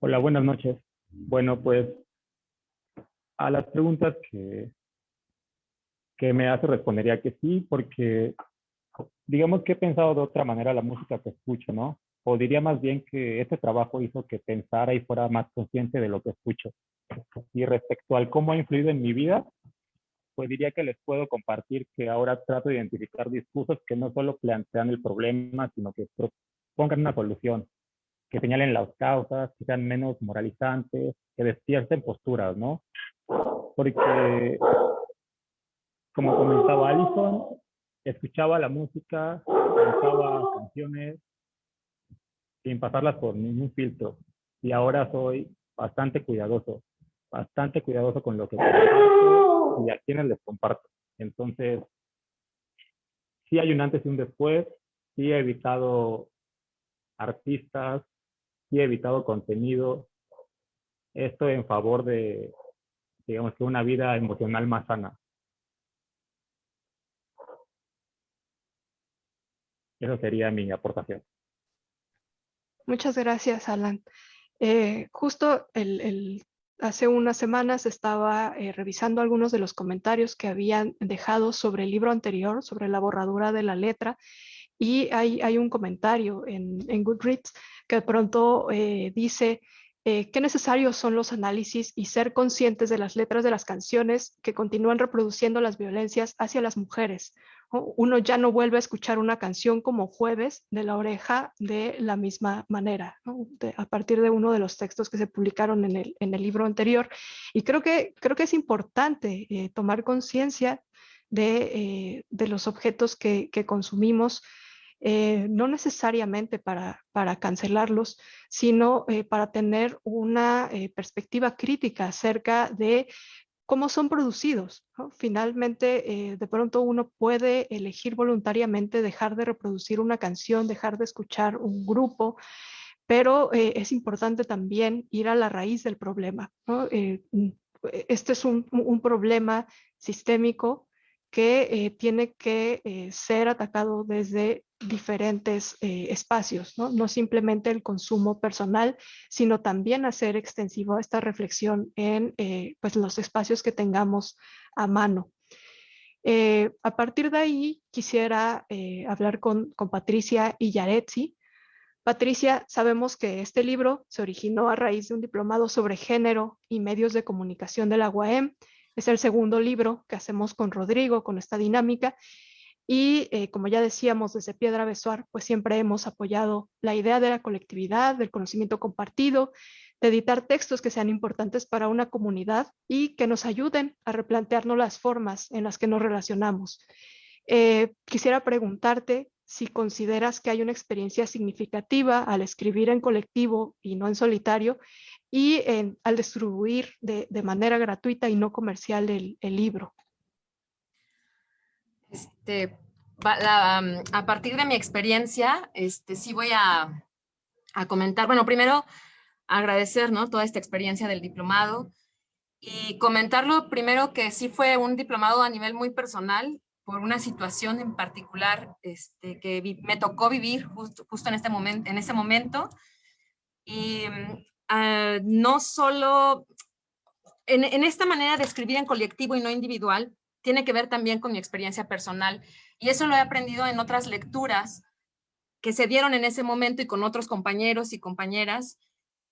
Hola, buenas noches. Bueno, pues a las preguntas que, que me hace respondería que sí, porque digamos que he pensado de otra manera la música que escucho, ¿no? o diría más bien que este trabajo hizo que pensara y fuera más consciente de lo que escucho. Y respecto al cómo ha influido en mi vida, pues diría que les puedo compartir que ahora trato de identificar discursos que no solo plantean el problema, sino que pongan una solución, que señalen las causas, que sean menos moralizantes, que despierten posturas, ¿no? Porque, como comentaba Alison, escuchaba la música, cantaba canciones, sin pasarlas por ningún filtro. Y ahora soy bastante cuidadoso, bastante cuidadoso con lo que comparto y a quienes les comparto. Entonces, sí hay un antes y un después, sí he evitado artistas, sí he evitado contenido, esto en favor de, digamos que una vida emocional más sana. Eso sería mi aportación. Muchas gracias, Alan. Eh, justo hace unas semanas estaba eh, revisando algunos de los comentarios que habían dejado sobre el libro anterior, sobre la borradura de la letra, y hay, hay un comentario en, en, Goodreads que de pronto eh, dice qué necesarios son los análisis y ser conscientes de las letras de las canciones que continúan reproduciendo las violencias hacia las mujeres, uno ya no vuelve a escuchar una canción como jueves de la oreja de la misma manera, a partir de uno de los textos que se publicaron en el, en el libro anterior. Y creo que, creo que es importante eh, tomar conciencia de, eh, los objetos que, consumimos, eh, no necesariamente para, para cancelarlos, sino para tener una perspectiva crítica acerca de cómo son producidos. Finalmente, eh, de pronto uno puede elegir voluntariamente dejar de reproducir una canción, dejar de escuchar un grupo, pero eh, es importante también ir a la raíz del problema. Eh, mm, este es un, un problema sistémico que tiene que ser atacado desde diferentes eh, espacios, ¿no? simplemente el consumo personal, sino también hacer extensivo esta reflexión en eh, pues los espacios que tengamos a mano. Eh, a partir de ahí quisiera hablar con, con Patricia Illaretzi. Patricia, sabemos que este libro se originó a raíz de un diplomado sobre género y medios de comunicación de la UAM. Es el segundo libro que hacemos con Rodrigo, con esta dinámica, y eh, como ya decíamos desde Piedra Besuar, pues siempre hemos apoyado la idea de la colectividad, del conocimiento compartido, de editar textos que sean importantes para una comunidad y que nos ayuden a replantearnos las formas en las que nos relacionamos. Eh, quisiera preguntarte si consideras que hay una experiencia significativa al escribir en colectivo y no en solitario y al distribuir de, manera gratuita y no comercial el libro. Este, a partir de mi experiencia, este, sí voy a, comentar, bueno, primero agradecer ¿no? toda esta experiencia del diplomado y comentarlo primero que sí fue un diplomado a nivel muy personal por una situación en particular este, que me tocó vivir justo, justo en, este momento, en ese momento. Y ah, no solo en, esta manera de escribir en colectivo y no individual, tiene que ver también con mi experiencia personal. Y eso lo he aprendido en otras lecturas que se dieron en ese momento y con otros compañeros y compañeras,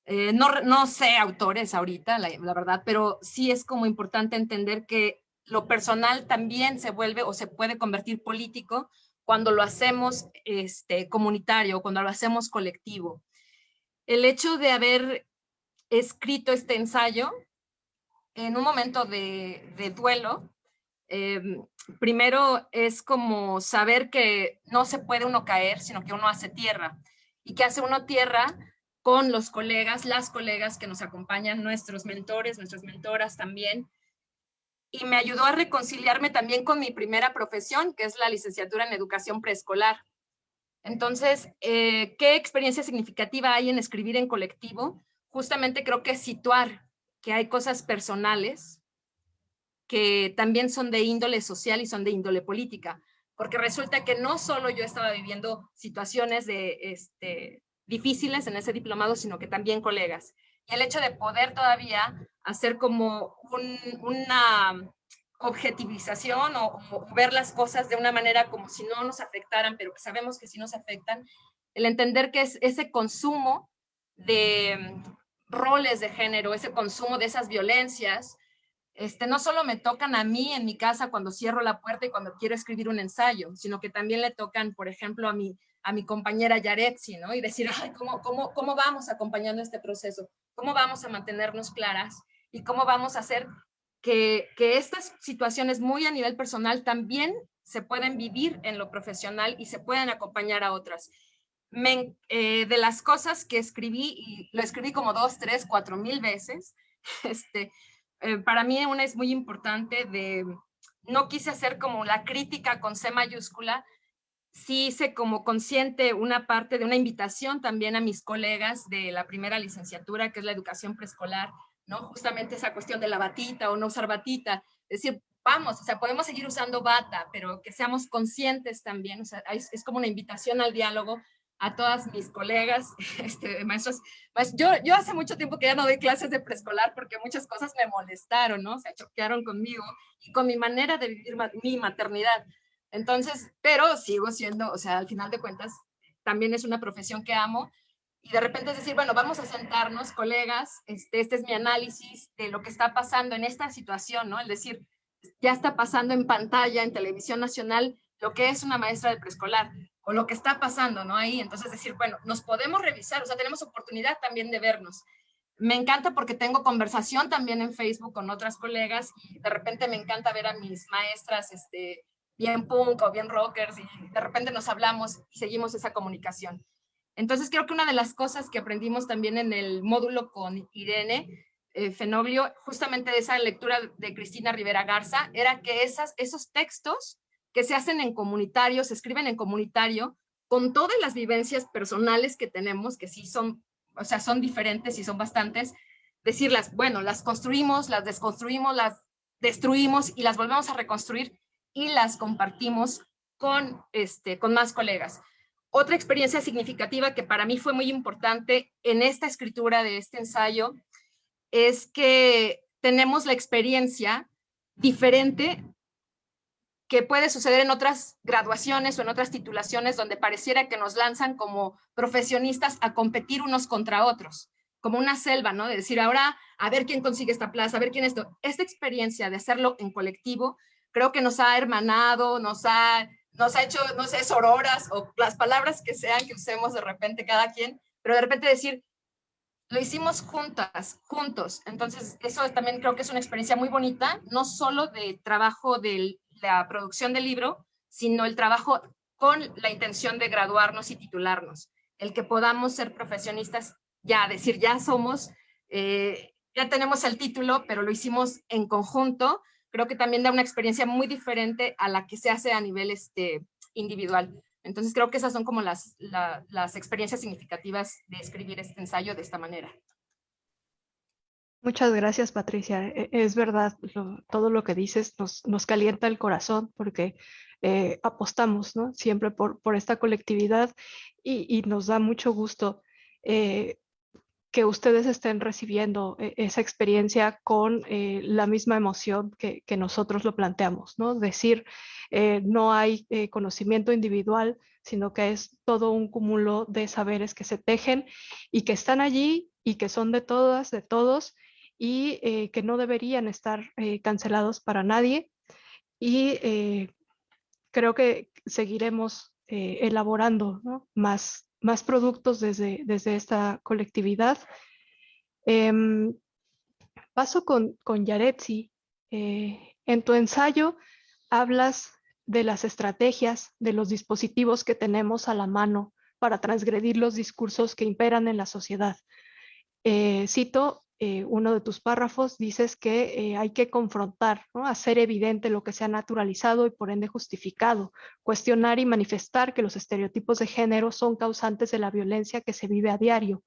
Eh, no, no sé autores ahorita, la verdad, pero sí es como importante entender que lo personal también se vuelve o se puede convertir político cuando lo hacemos este, comunitario, cuando lo hacemos colectivo. El hecho de haber escrito este ensayo en un momento de, duelo, eh, primero es como saber que no se puede uno caer, sino que uno hace tierra. Y que hace uno tierra con los colegas, las colegas que nos acompañan, nuestros mentores, nuestras mentoras también. Y me ayudó a reconciliarme también con mi primera profesión, que es la licenciatura en educación preescolar. Entonces, eh, ¿qué experiencia significativa hay en escribir en colectivo? Justamente creo que situar que hay cosas personales que también son de índole social y son de índole política, porque resulta que no solo yo estaba viviendo situaciones de, este, difíciles en ese diplomado, sino que también colegas. El hecho de poder todavía hacer como una objetivización o, ver las cosas de una manera como si no nos afectaran, pero que sabemos que sí nos afectan, el entender que es ese consumo de mm, roles de género, ese consumo de esas violencias, este, no solo me tocan a mí en mi casa cuando cierro la puerta y cuando quiero escribir un ensayo, sino que también le tocan, por ejemplo, a mi, a mi compañera Yaretsi, ¿no? Y decir, Ay, ¿cómo, cómo, ¿cómo vamos acompañando este proceso? ¿Cómo vamos a mantenernos claras? ¿Y cómo vamos a hacer que, que estas situaciones muy a nivel personal también se pueden vivir en lo profesional y se pueden acompañar a otras? Me, eh, de las cosas que escribí, y lo escribí como dos, tres, cuatro mil veces, este, eh, para mí una es muy importante de, no quise hacer como la crítica con C mayúscula, sí hice como consciente una parte de una invitación también a mis colegas de la primera licenciatura, que es la educación preescolar, ¿no? Justamente esa cuestión de la batita o no usar batita, es decir, vamos, o sea, podemos seguir usando bata, pero que seamos conscientes también, o sea, es, como una invitación al diálogo a todas mis colegas, este, maestros. yo, yo hace mucho tiempo que ya no doy clases de preescolar porque muchas cosas me molestaron, ¿no? Se choquearon conmigo y con mi manera de vivir mi maternidad. Entonces, pero sigo siendo, o sea, al final de cuentas, también es una profesión que amo. Y de repente es decir, bueno, vamos a sentarnos, colegas, este, este es mi análisis de lo que está pasando en esta situación, ¿no? Es decir, ya está pasando en pantalla, en televisión nacional, lo que es una maestra de preescolar o lo que está pasando, ¿no? Ahí, entonces decir, bueno, nos podemos revisar, o sea, tenemos oportunidad también de vernos. Me encanta porque tengo conversación también en Facebook con otras colegas y de repente me encanta ver a mis maestras este, bien punk o bien rockers y de repente nos hablamos y seguimos esa comunicación. Entonces creo que una de las cosas que aprendimos también en el módulo con Irene eh, Fenoglio, justamente de esa lectura de Cristina Rivera Garza, era que esas, esos textos que se hacen en comunitario, se escriben en comunitario, con todas las vivencias personales que tenemos, que sí son, o sea, son diferentes y son bastantes, decirlas, bueno, las construimos, las desconstruimos, las destruimos y las volvemos a reconstruir y las compartimos con, este, con más colegas. Otra experiencia significativa que para mí fue muy importante en esta escritura de este ensayo es que tenemos la experiencia diferente que puede suceder en otras graduaciones o en otras titulaciones donde pareciera que nos lanzan como profesionistas a competir unos contra otros, como una selva, ¿no? De decir, ahora a ver quién consigue esta plaza, a ver quién esto. Esta experiencia de hacerlo en colectivo creo que nos ha hermanado, nos ha, nos ha hecho, no sé, sororas o las palabras que sean que usemos de repente cada quien, pero de repente decir, lo hicimos juntas, juntos. Entonces, eso también creo que es una experiencia muy bonita, no solo de trabajo del la producción del libro, sino el trabajo con la intención de graduarnos y titularnos. El que podamos ser profesionistas, ya decir, ya somos, eh, ya tenemos el título, pero lo hicimos en conjunto, creo que también da una experiencia muy diferente a la que se hace a nivel este, individual. Entonces creo que esas son como las, las experiencias significativas de escribir este ensayo de esta manera. Muchas gracias, Patricia. E, es verdad, todo lo que dices nos, nos, calienta el corazón porque eh, apostamos ¿no? siempre por, por esta colectividad y, y, nos da mucho gusto eh, que ustedes estén recibiendo eh, esa experiencia con eh, la misma emoción que, nosotros lo planteamos, ¿no? Decir, eh, no hay conocimiento individual, sino que es todo un cúmulo de saberes que se tejen y que están allí y que son de todas, de todos, y que no deberían estar cancelados para nadie. Y creo que seguiremos elaborando más, más productos desde, desde esta colectividad. Em, paso con, con Yaretsi. en tu ensayo hablas de las estrategias, de los dispositivos que tenemos a la mano para transgredir los discursos que imperan en la sociedad. Eh, cito eh, uno de tus párrafos, dices que eh, hay que confrontar, hacer evidente lo que se ha naturalizado y por ende justificado, cuestionar y manifestar que los estereotipos de género son causantes de la violencia que se vive a diario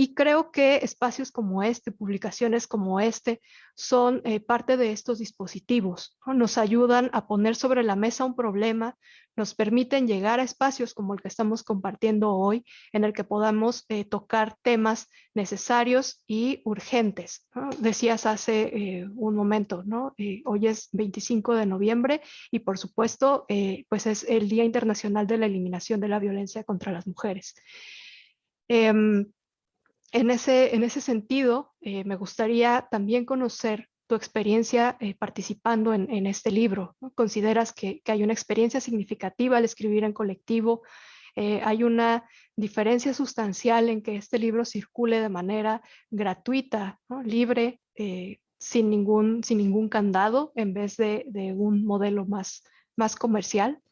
y creo que espacios como este, publicaciones como este, son eh, parte de estos dispositivos. Nos ayudan a poner sobre la mesa un problema, nos permiten llegar a espacios como el que estamos compartiendo hoy, en el que podamos eh, tocar temas necesarios y urgentes. Decías hace eh, un momento, ¿no? hoy es 25 de noviembre y por supuesto, pues es el Día Internacional de la Eliminación de la Violencia contra las Mujeres. Em, en ese, en ese sentido, eh, me gustaría también conocer tu experiencia eh, participando en, este libro. ¿Consideras que, hay una experiencia significativa al escribir en colectivo? Eh, ¿Hay una diferencia sustancial en que este libro circule de manera gratuita, libre, sin, ningún, sin ningún candado, en vez de, de un modelo más, más comercial?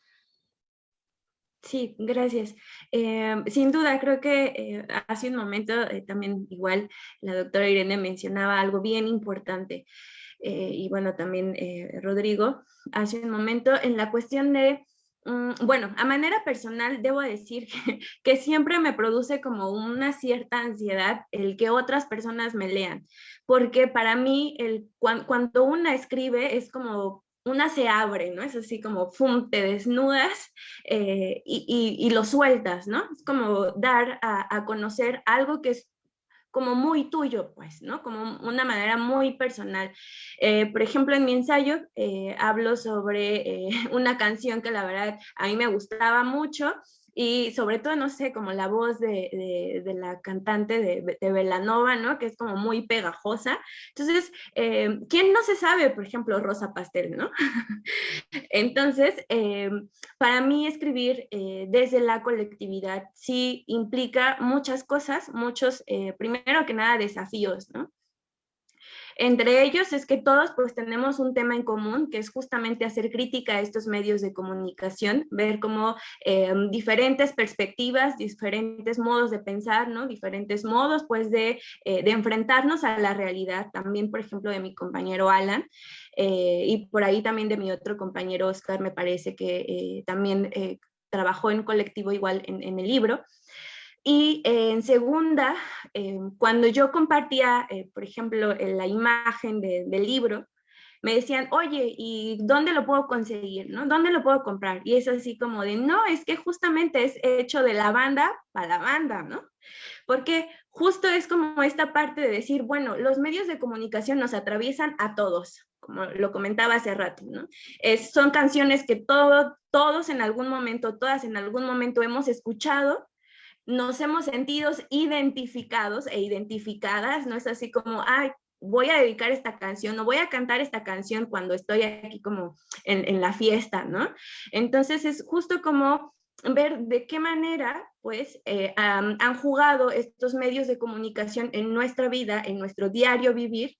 Sí, gracias. Em, sin duda, creo que eh, hace un momento eh, también igual la doctora Irene mencionaba algo bien importante. Eh, y bueno, también Rodrigo, hace un momento en la cuestión de, mm, bueno, a manera personal debo decir que, siempre me produce como una cierta ansiedad el que otras personas me lean, porque para mí el, cuando una escribe es como una se abre, ¿no? Es así como, ¡fum!, te desnudas eh, y, lo sueltas, ¿no? Es como dar a, conocer algo que es como muy tuyo, pues, ¿no? Como una manera muy personal. Eh, por ejemplo, en mi ensayo eh, hablo sobre una canción que la verdad a mí me gustaba mucho y sobre todo, no sé, como la voz de, la cantante de, de, Belanova, ¿no? Que es como muy pegajosa. Entonces, eh, ¿quién no se sabe, por ejemplo, Rosa Pastel, ¿no? Entonces, eh, para mí escribir eh, desde la colectividad sí implica muchas cosas, muchos, primero que nada, desafíos, ¿no? Entre ellos es que todos pues tenemos un tema en común, que es justamente hacer crítica a estos medios de comunicación, ver cómo eh, diferentes perspectivas, diferentes modos de pensar, ¿no? diferentes modos pues de, eh, enfrentarnos a la realidad, también por ejemplo de mi compañero Alan, eh, y por ahí también de mi otro compañero Oscar, me parece que también trabajó en colectivo igual en el libro. Y eh, en segunda, eh, cuando yo compartía, eh, por ejemplo, la imagen del libro, me decían, oye, ¿y dónde lo puedo conseguir? ¿no? ¿Dónde lo puedo comprar? Y es así como de, no, es que justamente es hecho de la banda para la banda, ¿no? Porque justo es como esta parte de decir, bueno, los medios de comunicación nos atraviesan a todos, como lo comentaba hace rato, ¿no? Son canciones que todo, todos en algún momento, todas en algún momento hemos escuchado, nos hemos sentido identificados e identificadas, no es así como, ay, voy a dedicar esta canción, no voy a cantar esta canción cuando estoy aquí como en, la fiesta, ¿no? Entonces es justo como ver de qué manera pues eh, han jugado estos medios de comunicación en nuestra vida, en nuestro diario vivir,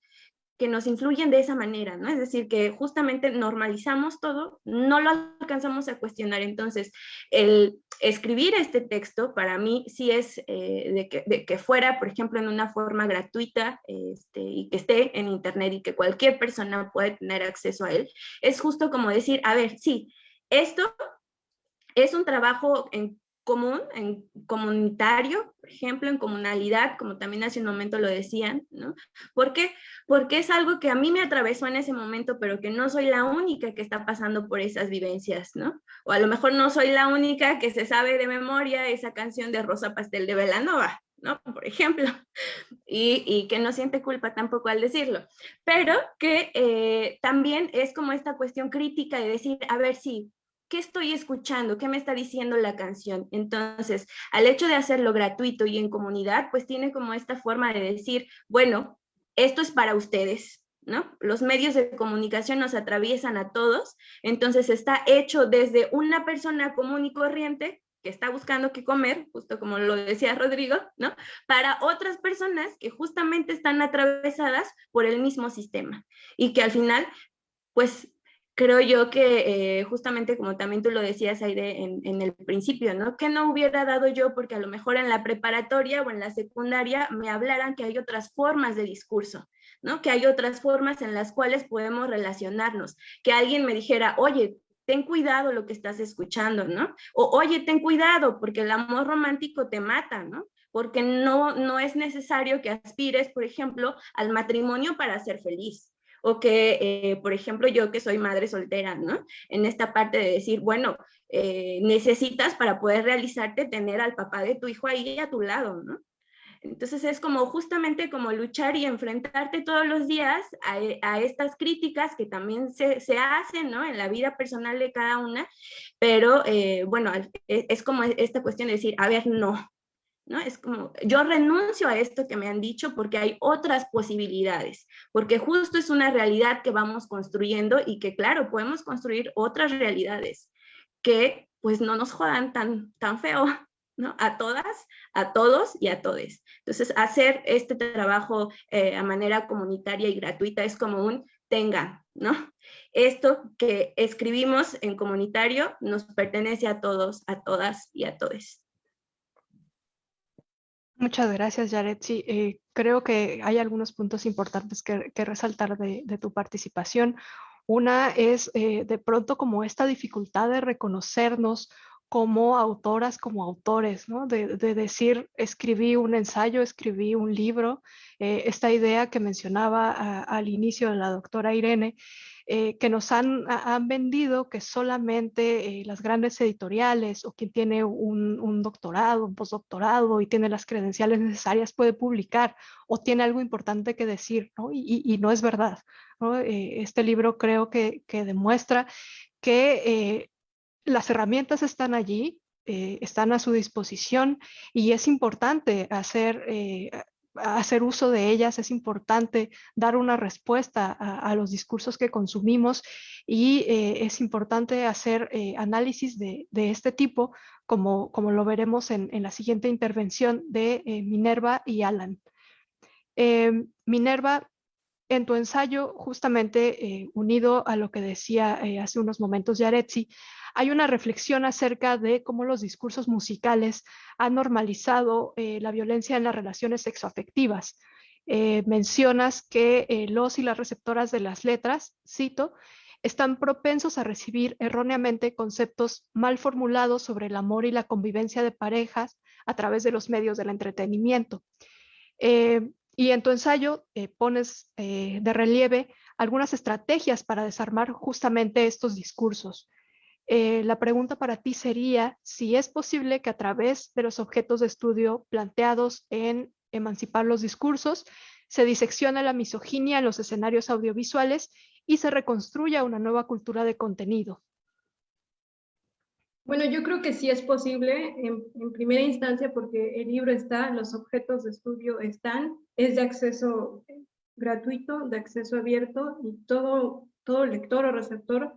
que nos influyen de esa manera, ¿no? Es decir, que justamente normalizamos todo, no lo alcanzamos a cuestionar. Entonces, el escribir este texto para mí sí es eh, de, que, fuera, por ejemplo, en una forma gratuita este, y que esté en internet y que cualquier persona pueda tener acceso a él, es justo como decir, a ver, sí, esto es un trabajo en común, en comunitario, por ejemplo, en comunalidad, como también hace un momento lo decían, ¿no? ¿Por qué? Porque es algo que a mí me atravesó en ese momento, pero que no soy la única que está pasando por esas vivencias, ¿no? O a lo mejor no soy la única que se sabe de memoria esa canción de Rosa Pastel de Velanova, ¿no? Por ejemplo, y, que no siente culpa tampoco al decirlo, pero que eh, también es como esta cuestión crítica de decir, a ver, sí, ¿qué estoy escuchando? ¿Qué me está diciendo la canción? Entonces, al hecho de hacerlo gratuito y en comunidad, pues tiene como esta forma de decir, bueno, esto es para ustedes, ¿no? Los medios de comunicación nos atraviesan a todos, entonces está hecho desde una persona común y corriente que está buscando qué comer, justo como lo decía Rodrigo, ¿no? Para otras personas que justamente están atravesadas por el mismo sistema y que al final, pues creo yo que eh, justamente como también tú lo decías, Aide, en, el principio, ¿no? Que no hubiera dado yo porque a lo mejor en la preparatoria o en la secundaria me hablaran que hay otras formas de discurso, ¿no? Que hay otras formas en las cuales podemos relacionarnos, que alguien me dijera, oye, ten cuidado lo que estás escuchando, ¿no? O oye, ten cuidado porque el amor romántico te mata, ¿no? Porque no, no es necesario que aspires, por ejemplo, al matrimonio para ser feliz o que, eh, por ejemplo, yo que soy madre soltera, ¿no? En esta parte de decir, bueno, eh, necesitas para poder realizarte tener al papá de tu hijo ahí a tu lado, ¿no? Entonces es como justamente como luchar y enfrentarte todos los días a, a estas críticas que también se, se, hacen ¿no? en la vida personal de cada una, pero eh, bueno, es, es, como esta cuestión de decir, a ver, no, ¿no? Es como, yo renuncio a esto que me han dicho porque hay otras posibilidades, porque justo es una realidad que vamos construyendo y que claro, podemos construir otras realidades que pues no nos jodan tan, tan feo, ¿no? A todas, a todos y a todes. Entonces, hacer este trabajo eh, a manera comunitaria y gratuita es como un tenga, ¿no? Esto que escribimos en comunitario nos pertenece a todos, a todas y a todes. Muchas gracias, Jared. Sí, eh, creo que hay algunos puntos importantes que, resaltar de, tu participación. Una es eh, de pronto como esta dificultad de reconocernos como autoras, como autores, ¿no? de, de, decir, escribí un ensayo, escribí un libro, eh, esta idea que mencionaba a, al inicio de la doctora Irene, eh, que nos han, han, vendido que solamente eh, las grandes editoriales o quien tiene un, un, doctorado, un postdoctorado y tiene las credenciales necesarias puede publicar o tiene algo importante que decir, ¿no? Y, y, y no es verdad. ¿no? Eh, este libro creo que, que demuestra que eh, las herramientas están allí, eh, están a su disposición y es importante hacer, eh, hacer uso de ellas, es importante dar una respuesta a, los discursos que consumimos y eh, es importante hacer eh, análisis de, este tipo, como, como lo veremos en, en la siguiente intervención de eh, Minerva y Alan. Minerva, en tu ensayo, justamente unido a lo que decía hace unos momentos Yaretsi, hay una reflexión acerca de cómo los discursos musicales han normalizado eh, la violencia en las relaciones sexoafectivas. Eh, mencionas que eh, los y las receptoras de las letras, cito, están propensos a recibir erróneamente conceptos mal formulados sobre el amor y la convivencia de parejas a través de los medios del entretenimiento. Eh, y en tu ensayo pones de relieve algunas estrategias para desarmar justamente estos discursos. Eh, la pregunta para ti sería si es posible que a través de los objetos de estudio planteados en emancipar los discursos, se diseccione la misoginia en los escenarios audiovisuales y se reconstruya una nueva cultura de contenido. Bueno, yo creo que sí es posible en, en, primera instancia porque el libro está, los objetos de estudio están, es de acceso gratuito, de acceso abierto y todo, todo lector o receptor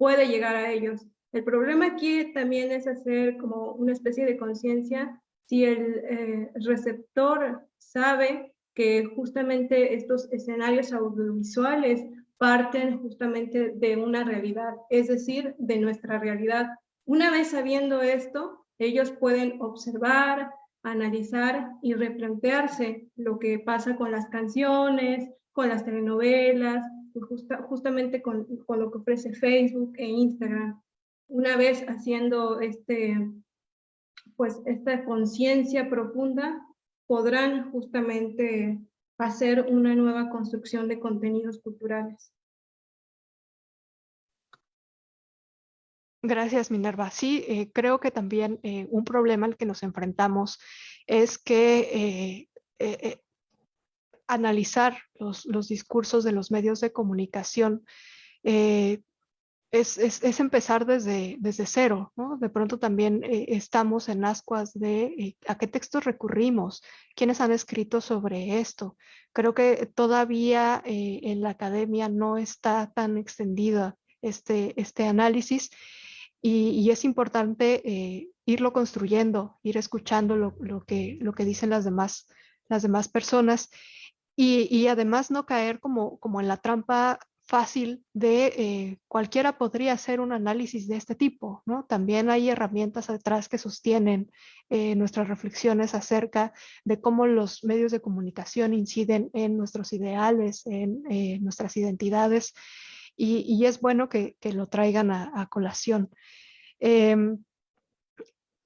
puede llegar a ellos. El problema aquí también es hacer como una especie de conciencia si el eh, receptor sabe que justamente estos escenarios audiovisuales parten justamente de una realidad, es decir, de nuestra realidad. Una vez sabiendo esto, ellos pueden observar, analizar y replantearse lo que pasa con las canciones, con las telenovelas, justa, justamente con, con, lo que ofrece Facebook e Instagram. Una vez haciendo este, pues, esta conciencia profunda, podrán justamente hacer una nueva construcción de contenidos culturales. Gracias, Minerva. Sí, eh, creo que también eh, un problema al que nos enfrentamos es que eh, analizar los, los, discursos de los medios de comunicación eh, es, es, empezar desde, desde cero, ¿no? De pronto también eh, estamos en ascuas de eh, a qué textos recurrimos, quiénes han escrito sobre esto. Creo que todavía en la academia no está tan extendida este, este análisis y, es importante irlo construyendo, ir escuchando lo, lo, que, lo que dicen las demás, las demás personas y, y, además no caer como, como en la trampa fácil de eh, cualquiera podría hacer un análisis de este tipo, ¿no? También hay herramientas detrás que sostienen eh, nuestras reflexiones acerca de cómo los medios de comunicación inciden en nuestros ideales, en eh, nuestras identidades, y, es bueno que, lo traigan a, colación. Em,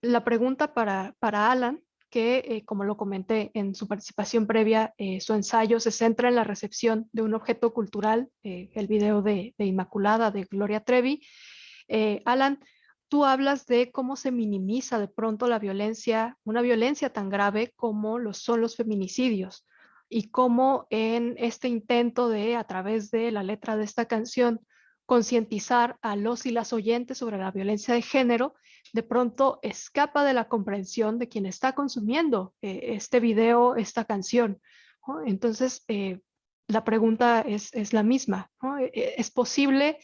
la pregunta para, para Alan que, eh, como lo comenté en su participación previa, eh, su ensayo se centra en la recepción de un objeto cultural, eh, el video de, Inmaculada de Gloria Trevi. Alan, tú hablas de cómo se minimiza de pronto la violencia, una violencia tan grave como lo son los feminicidios y cómo en este intento de, a través de la letra de esta canción, concientizar a los y las oyentes sobre la violencia de género, de pronto escapa de la comprensión de quien está consumiendo eh, este video, esta canción. Entonces, eh, la pregunta es, la misma. E, e, ¿Es posible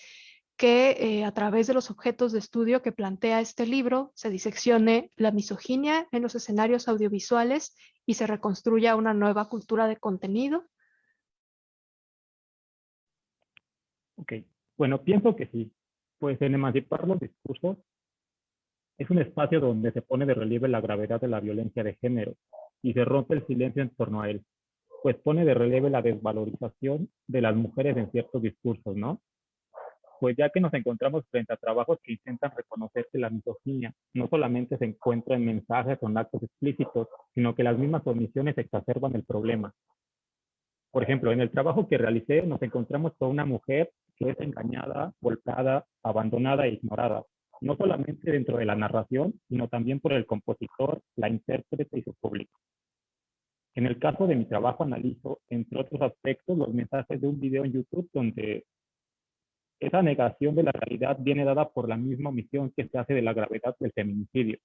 que eh, a través de los objetos de estudio que plantea este libro se diseccione la misoginia en los escenarios audiovisuales y se reconstruya una nueva cultura de contenido? Ok, bueno, pienso que sí. Pues en emancipar los discursos es un espacio donde se pone de relieve la gravedad de la violencia de género y se rompe el silencio en torno a él, pues pone de relieve la desvalorización de las mujeres en ciertos discursos, ¿no? Pues ya que nos encontramos frente a trabajos que intentan reconocer que la misoginia no solamente se encuentra en mensajes o en actos explícitos, sino que las mismas omisiones exacerban el problema. Por ejemplo, en el trabajo que realicé nos encontramos con una mujer que es engañada, golpeada, abandonada e ignorada, no solamente dentro de la narración, sino también por el compositor, la intérprete y su público. En el caso de mi trabajo analizo, entre otros aspectos, los mensajes de un video en YouTube donde esa negación de la realidad viene dada por la misma omisión que se hace de la gravedad del feminicidio.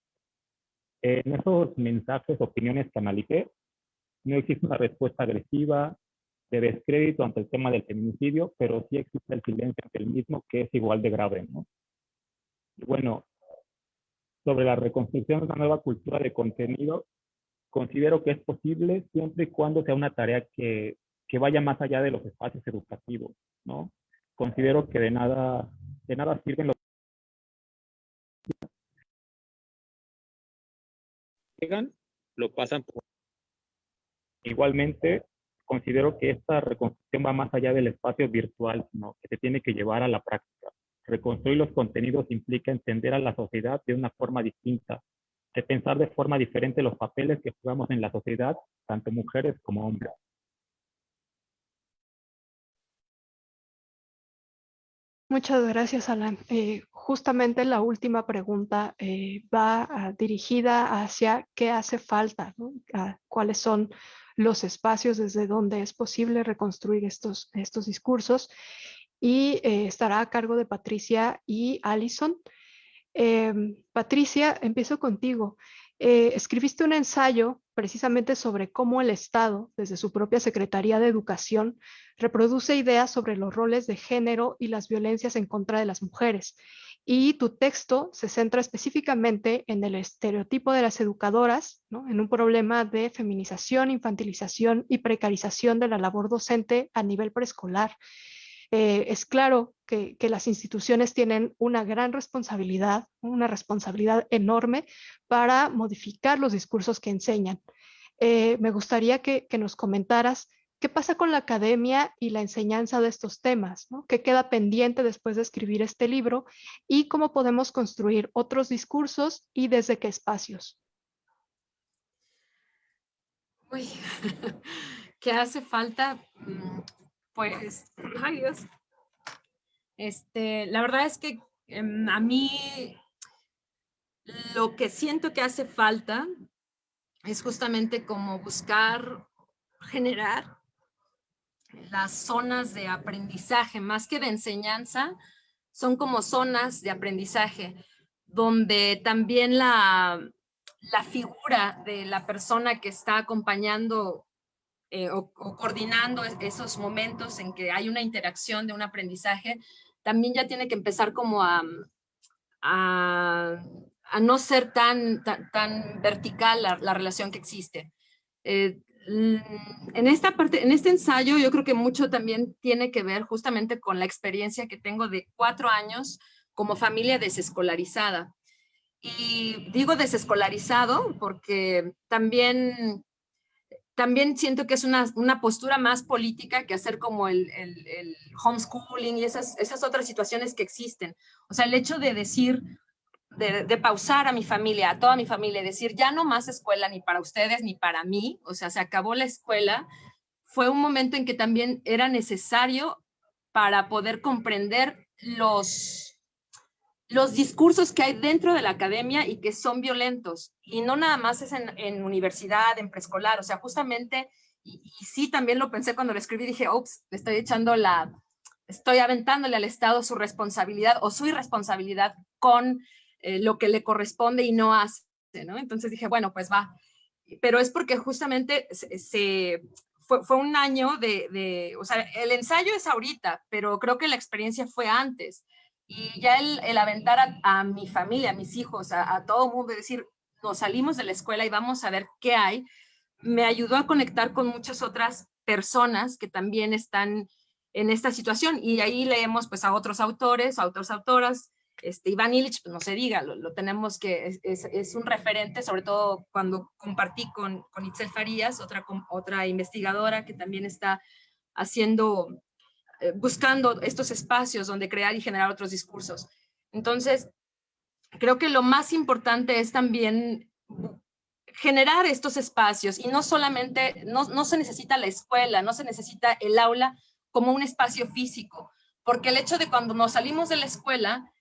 En esos mensajes, opiniones que analicé, no existe una respuesta agresiva, de descrédito ante el tema del feminicidio, pero sí existe el silencio ante el mismo que es igual de grave. ¿no? Y bueno, sobre la reconstrucción de una nueva cultura de contenido, considero que es posible siempre y cuando sea una tarea que, que vaya más allá de los espacios educativos, ¿no? Considero que de nada, de nada sirven los llegan, lo pasan por... Igualmente, considero que esta reconstrucción va más allá del espacio virtual, sino que se tiene que llevar a la práctica. Reconstruir los contenidos implica entender a la sociedad de una forma distinta, de pensar de forma diferente los papeles que jugamos en la sociedad, tanto mujeres como hombres. Muchas gracias, Alan. Eh, justamente la última pregunta eh, va dirigida hacia qué hace falta, cuáles son los espacios desde donde es posible reconstruir estos, estos discursos y eh, estará a cargo de Patricia y Allison. Em, Patricia, empiezo contigo. Eh, escribiste un ensayo precisamente sobre cómo el Estado, desde su propia Secretaría de Educación, reproduce ideas sobre los roles de género y las violencias en contra de las mujeres. Y tu texto se centra específicamente en el estereotipo de las educadoras, en un problema de feminización, infantilización y precarización de la labor docente a nivel preescolar. Eh, es claro que, las instituciones tienen una gran responsabilidad, una responsabilidad enorme para modificar los discursos que enseñan. Eh, me gustaría que, nos comentaras qué pasa con la academia y la enseñanza de estos temas, qué queda pendiente después de escribir este libro y cómo podemos construir otros discursos y desde qué espacios. Uy, ¿qué hace falta? Pues, ay Dios. Este, la verdad es que em, a mí lo que siento que hace falta es justamente como buscar generar las zonas de aprendizaje, más que de enseñanza, son como zonas de aprendizaje, donde también la, la figura de la persona que está acompañando eh, o, coordinando esos momentos en que hay una interacción de un aprendizaje, también ya tiene que empezar como a, a, no ser tan, tan, vertical la, relación que existe. Eh, en esta parte, en este ensayo, yo creo que mucho también tiene que ver justamente con la experiencia que tengo de cuatro años como familia desescolarizada. Y digo desescolarizado porque también, también siento que es una, una postura más política que hacer como el, el, homeschooling y esas, esas otras situaciones que existen. O sea, el hecho de decir, de, pausar a mi familia, a toda mi familia, decir, ya no más escuela ni para ustedes ni para mí, o sea, se acabó la escuela, fue un momento en que también era necesario para poder comprender los, los discursos que hay dentro de la academia y que son violentos. Y no nada más es en, universidad, en preescolar, o sea, justamente, y, y, sí también lo pensé cuando lo escribí, dije, ups, le estoy echando la, estoy aventándole al Estado su responsabilidad o su irresponsabilidad con eh, lo que le corresponde y no hace, ¿no? Entonces dije, bueno, pues va. Pero es porque justamente se, fue, fue, un año de, de, o sea, el ensayo es ahorita, pero creo que la experiencia fue antes. Y ya el, el aventar a, mi familia, a mis hijos, a, a todo mundo, decir, nos salimos de la escuela y vamos a ver qué hay, me ayudó a conectar con muchas otras personas que también están en esta situación. Y ahí leemos pues a otros autores, a otras autoras, este, Iván Illich, pues no se diga, lo, tenemos que, es, un referente, sobre todo cuando compartí con, con Itzel Farías, otra, otra investigadora que también está haciendo, eh, buscando estos espacios donde crear y generar otros discursos. Entonces, creo que lo más importante es también generar estos espacios y no solamente, no, no se necesita la escuela, no se necesita el aula como un espacio físico, porque el hecho de cuando nos salimos de la escuela,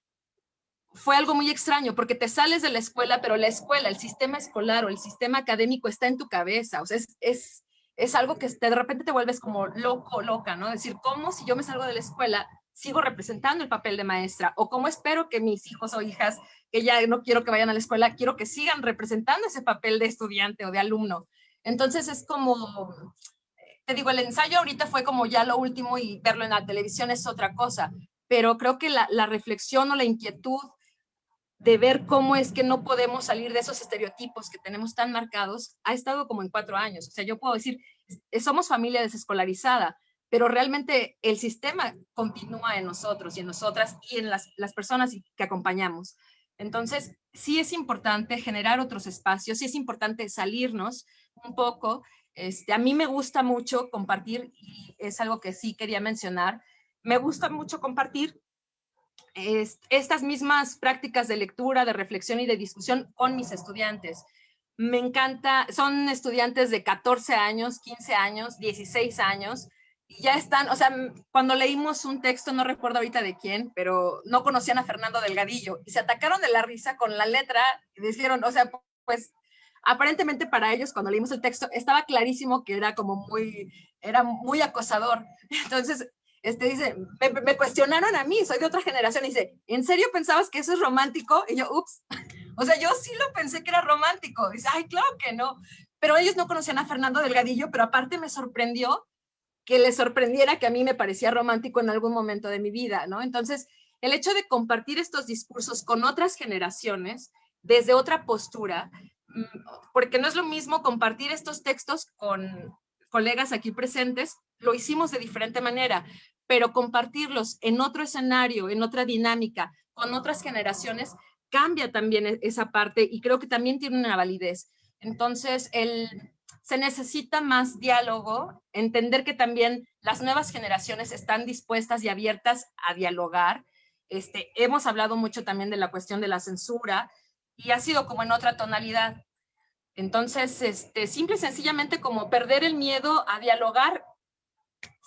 fue algo muy extraño porque te sales de la escuela, pero la escuela, el sistema escolar o el sistema académico está en tu cabeza. O sea, es, es, es algo que de repente te vuelves como loco, loca, ¿no? decir, ¿cómo si yo me salgo de la escuela sigo representando el papel de maestra? ¿O cómo espero que mis hijos o hijas, que ya no quiero que vayan a la escuela, quiero que sigan representando ese papel de estudiante o de alumno? Entonces es como, te digo, el ensayo ahorita fue como ya lo último y verlo en la televisión es otra cosa, pero creo que la, la reflexión o la inquietud de ver cómo es que no podemos salir de esos estereotipos que tenemos tan marcados, ha estado como en cuatro años. O sea, yo puedo decir, somos familia desescolarizada, pero realmente el sistema continúa en nosotros y en nosotras y en las, las personas que acompañamos. Entonces, sí es importante generar otros espacios, sí es importante salirnos un poco. Este, a mí me gusta mucho compartir, y es algo que sí quería mencionar, me gusta mucho compartir estas mismas prácticas de lectura, de reflexión y de discusión con mis estudiantes. Me encanta, son estudiantes de 14 años, 15 años, 16 años, y ya están, o sea, cuando leímos un texto, no recuerdo ahorita de quién, pero no conocían a Fernando Delgadillo, y se atacaron de la risa con la letra, y dijeron, o sea, pues aparentemente para ellos cuando leímos el texto estaba clarísimo que era como muy, era muy acosador. Entonces este dice, me, cuestionaron a mí, soy de otra generación, y dice, ¿en serio pensabas que eso es romántico? Y yo, ups, o sea, yo sí lo pensé que era romántico. Dice, ay, claro que no. Pero ellos no conocían a Fernando Delgadillo, pero aparte me sorprendió que les sorprendiera que a mí me parecía romántico en algún momento de mi vida, ¿no? Entonces, el hecho de compartir estos discursos con otras generaciones, desde otra postura, mm, porque no es lo mismo compartir estos textos con colegas aquí presentes, lo hicimos de diferente manera pero compartirlos en otro escenario, en otra dinámica, con otras generaciones, cambia también e-, esa parte y creo que también tiene una validez. Entonces, el, se necesita más diálogo, entender que también las nuevas generaciones están dispuestas y abiertas a dialogar. Este, hemos hablado mucho también de la cuestión de la censura y ha sido como en otra tonalidad. Entonces, este, simple y sencillamente como perder el miedo a dialogar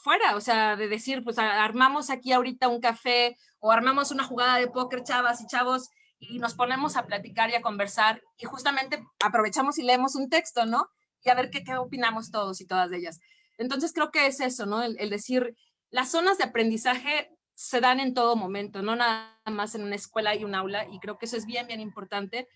fuera, o sea, de decir, pues armamos aquí ahorita un café o armamos una jugada de póker, chavas y chavos, y nos ponemos a platicar y a conversar y justamente aprovechamos y leemos un texto, ¿no? Y a ver qué, qué opinamos todos y todas de ellas. Entonces creo que es eso, ¿no? El, decir, las zonas de aprendizaje se dan en todo momento, no nada más en una escuela y un aula, y creo que eso es bien, bien importante,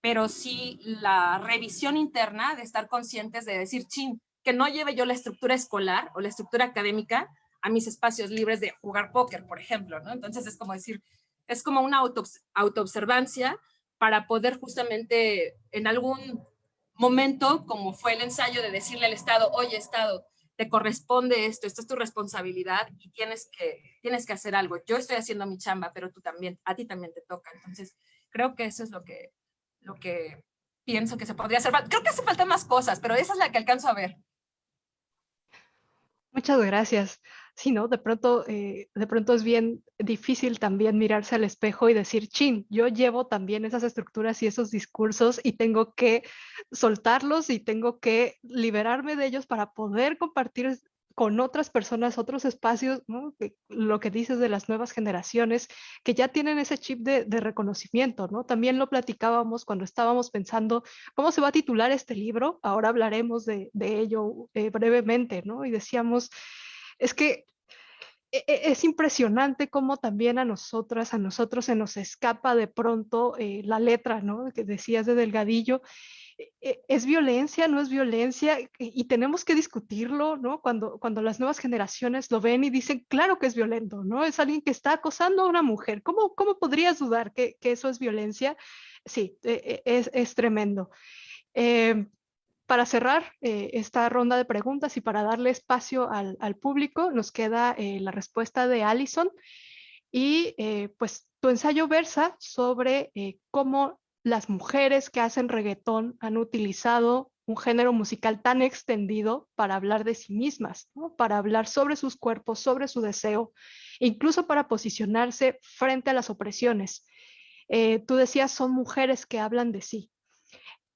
pero sí la revisión interna de estar conscientes de decir, chin, que no lleve yo la estructura escolar o la estructura académica a mis espacios libres de jugar póker, por ejemplo, ¿no? Entonces es como decir, es como una auto, autoobservancia para poder justamente en algún momento, como fue el ensayo de decirle al Estado, oye Estado, te corresponde esto, esto es tu responsabilidad y tienes que, tienes que hacer algo. Yo estoy haciendo mi chamba, pero tú también, a ti también te toca. Entonces, creo que eso es lo que, lo que pienso que se podría hacer. Creo que hace falta más cosas, pero esa es la que alcanzo a ver. Muchas gracias. Sí, ¿no? De pronto, eh, de pronto es bien difícil también mirarse al espejo y decir, chin, yo llevo también esas estructuras y esos discursos y tengo que soltarlos y tengo que liberarme de ellos para poder compartir con otras personas, otros espacios, lo que dices de las nuevas generaciones, que ya tienen ese chip de, reconocimiento, ¿no? También lo platicábamos cuando estábamos pensando cómo se va a titular este libro, ahora hablaremos de, ello eh, brevemente, ¿no? Y decíamos, es que e, e, es impresionante cómo también a nosotras, a nosotros se nos escapa de pronto eh, la letra, ¿no? Que decías de Delgadillo. E, ¿Es violencia? ¿No es violencia? Y tenemos que discutirlo, ¿no? Cuando, cuando las nuevas generaciones lo ven y dicen, claro que es violento, ¿no? Es alguien que está acosando a una mujer. ¿Cómo, cómo podrías dudar que, que eso es violencia? Sí, es, es tremendo. Eh, para cerrar eh, esta ronda de preguntas y para darle espacio al, público, nos queda eh, la respuesta de Alison. Y eh, pues tu ensayo versa sobre cómo las mujeres que hacen reggaetón han utilizado un género musical tan extendido para hablar de sí mismas, para hablar sobre sus cuerpos, sobre su deseo, incluso para posicionarse frente a las opresiones. tú decías, son mujeres que hablan de sí.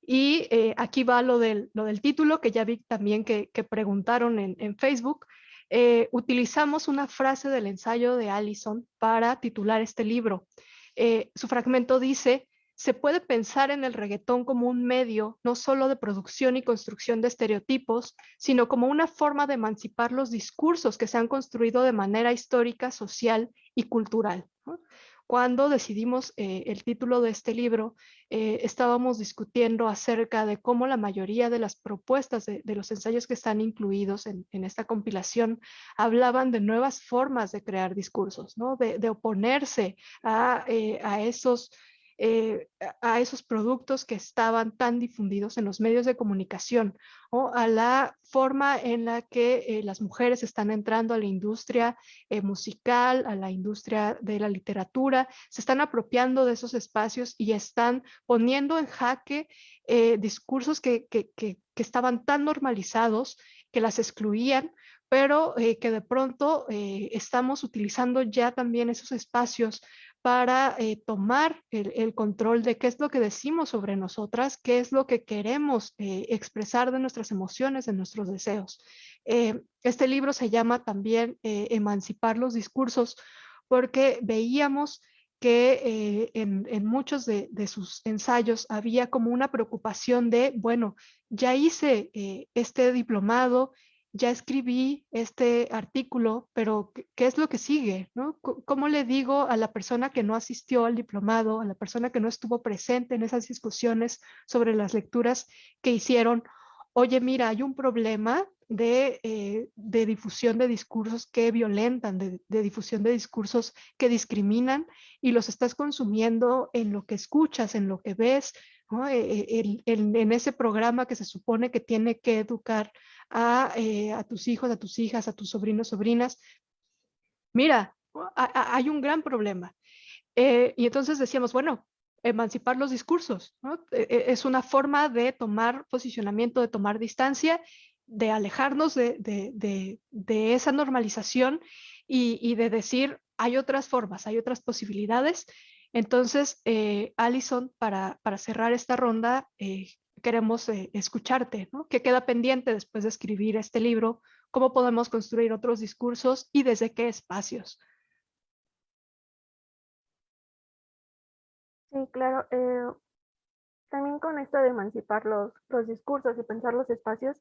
Y eh, aquí va lo del, lo del título, que ya vi también que, preguntaron en, Facebook. Eh, utilizamos una frase del ensayo de Allison para titular este libro. Eh, su fragmento dice, se puede pensar en el reggaetón como un medio no solo de producción y construcción de estereotipos, sino como una forma de emancipar los discursos que se han construido de manera histórica, social y cultural cuando decidimos eh, el título de este libro, eh, estábamos discutiendo acerca de cómo la mayoría de las propuestas de, los ensayos que están incluidos en, esta compilación hablaban de nuevas formas de crear discursos, ¿no? de, oponerse a, eh, a esos eh, a esos productos que estaban tan difundidos en los medios de comunicación o a la forma en la que eh, las mujeres están entrando a la industria eh, musical, a la industria de la literatura, se están apropiando de esos espacios y están poniendo en jaque discursos que, que, que, que estaban tan normalizados que las excluían pero que de pronto estamos utilizando ya también esos espacios para eh, tomar el, control de qué es lo que decimos sobre nosotras, qué es lo que queremos eh, expresar de nuestras emociones, de nuestros deseos. Eh, este libro se llama también Emancipar los discursos porque veíamos que en, muchos de, sus ensayos había como una preocupación de, bueno, ya hice este diplomado, ya escribí este artículo, pero ¿qué es lo que sigue? ¿Cómo le digo a la persona que no asistió al diplomado, a la persona que no estuvo presente en esas discusiones sobre las lecturas que hicieron? Oye, mira, hay un problema de, eh, difusión de discursos que violentan, de, difusión de discursos que discriminan y los estás consumiendo en lo que escuchas, en lo que ves, e, e, en ese programa que se supone que tiene que educar eh, a, tus hijos, a tus hijas, a tus sobrinos, sobrinas. Mira, hay un gran problema. Eh, y entonces decíamos, bueno, emancipar los discursos, e, es una forma de tomar posicionamiento, de tomar distancia, de alejarnos de, esa normalización y, de decir, hay otras formas, hay otras posibilidades. Entonces, eh, Alison, para, para, cerrar esta ronda, eh, queremos eh, escucharte, ¿no? ¿Qué queda pendiente después de escribir este libro? ¿Cómo podemos construir otros discursos y desde qué espacios? Sí, claro. Eh, también con esto de emancipar los, los, discursos y pensar los espacios,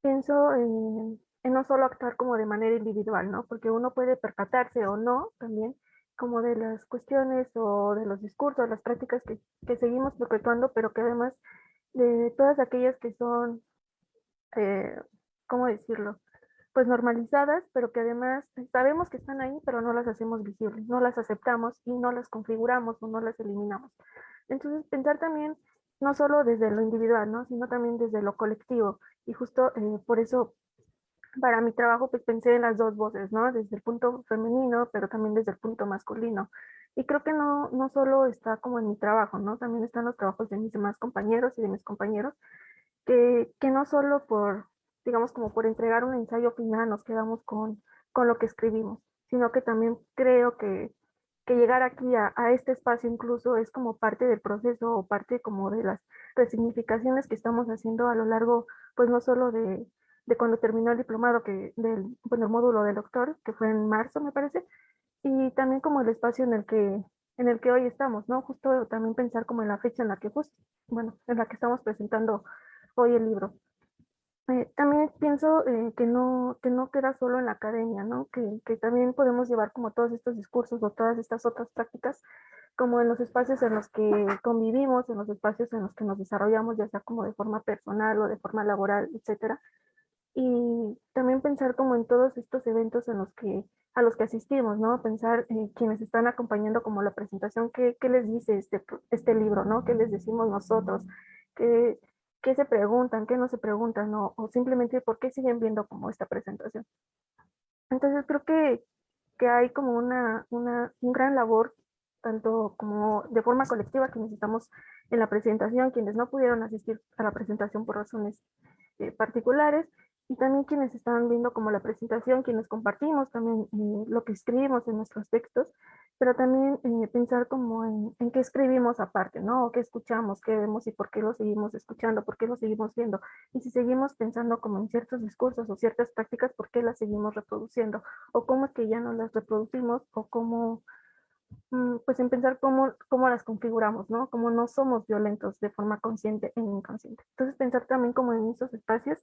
pienso en, no solo actuar como de manera individual, ¿no? Porque uno puede percatarse o no también como de las cuestiones o de los discursos, las prácticas que, que seguimos perpetuando, pero que además de todas aquellas que son, eh, ¿cómo decirlo? Pues normalizadas, pero que además sabemos que están ahí, pero no las hacemos visibles, no las aceptamos y no las configuramos o no las eliminamos. Entonces, pensar también no solo desde lo individual, ¿no? sino también desde lo colectivo. Y justo eh, por eso para mi trabajo pues pensé en las dos voces, ¿no? Desde el punto femenino, pero también desde el punto masculino. Y creo que no, no solo está como en mi trabajo, ¿no? También están los trabajos de mis demás compañeros y de mis compañeros, que, que no solo por, digamos, como por entregar un ensayo final nos quedamos con, con lo que escribimos, sino que también creo que, que llegar aquí a, a, este espacio incluso es como parte del proceso o parte como de las resignificaciones que estamos haciendo a lo largo, pues no solo de, de cuando terminó el diplomado, que del bueno, el módulo de doctor, que fue en marzo, me parece, y también como el espacio en el que en el que hoy estamos, ¿no? Justo también pensar como en la fecha en la que, justo, bueno, en la que estamos presentando hoy el libro. Eh, también pienso eh, que, no, que no queda solo en la academia, ¿no? Que, que también podemos llevar como todos estos discursos o todas estas otras prácticas como en los espacios en los que convivimos, en los espacios en los que nos desarrollamos, ya sea como de forma personal o de forma laboral, etcétera, y también pensar como en todos estos eventos en los que, a los que asistimos, ¿no? Pensar en quienes están acompañando como la presentación, ¿qué, qué les dice este, este libro, ¿no? ¿Qué les decimos nosotros? ¿Qué, qué se preguntan? ¿Qué no se preguntan? ¿no? O simplemente por qué siguen viendo como esta presentación. Entonces creo que, que hay como una, una un gran labor, tanto como de forma colectiva que necesitamos en la presentación, quienes no pudieron asistir a la presentación por razones eh, particulares, y también quienes están viendo como la presentación, quienes compartimos también eh, lo que escribimos en nuestros textos, pero también eh, pensar como en, en, qué escribimos aparte, ¿no? O qué escuchamos, qué vemos y por qué lo seguimos escuchando, por qué lo seguimos viendo. Y si seguimos pensando como en ciertos discursos o ciertas prácticas, ¿por qué las seguimos reproduciendo? O cómo es que ya no las reproducimos o cómo, mm, pues en pensar cómo, cómo las configuramos, ¿no? Como no somos violentos de forma consciente e inconsciente. Entonces pensar también como en esos espacios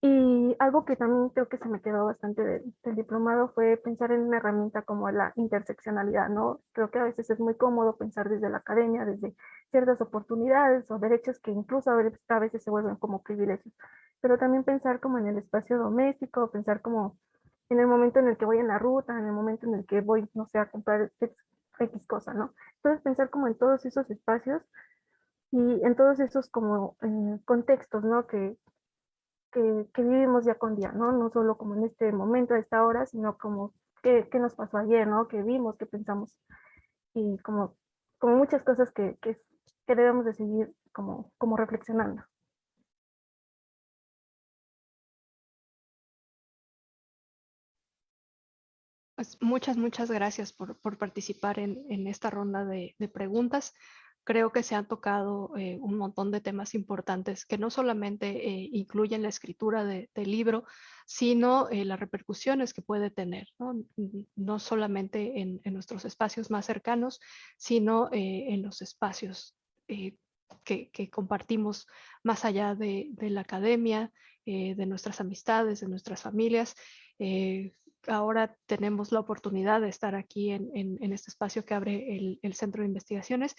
y algo que también creo que se me quedó bastante del, diplomado fue pensar en una herramienta como la interseccionalidad, ¿no? Creo que a veces es muy cómodo pensar desde la academia, desde ciertas oportunidades o derechos que incluso a veces se vuelven como privilegios, pero también pensar como en el espacio doméstico, pensar como en el momento en el que voy en la ruta, en el momento en el que voy, no sé, a comprar X cosa, ¿no? Entonces pensar como en todos esos espacios y en todos esos como eh, contextos, ¿no? Que, que, vivimos día con día, ¿no? No solo como en este momento, a esta hora, sino como qué, qué nos pasó ayer, ¿no? Que vimos, que pensamos y como, como muchas cosas que, que, que debemos de seguir como, como reflexionando. Pues muchas, muchas gracias por, por participar en, en, esta ronda de, de preguntas creo que se han tocado eh, un montón de temas importantes que no solamente eh, incluyen la escritura de, del libro, sino eh, las repercusiones que puede tener, no, solamente en, nuestros espacios más cercanos, sino en los espacios que, compartimos más allá de, de la academia, de nuestras amistades, de nuestras familias ahora tenemos la oportunidad de estar aquí en, este espacio que abre el, Centro de Investigaciones,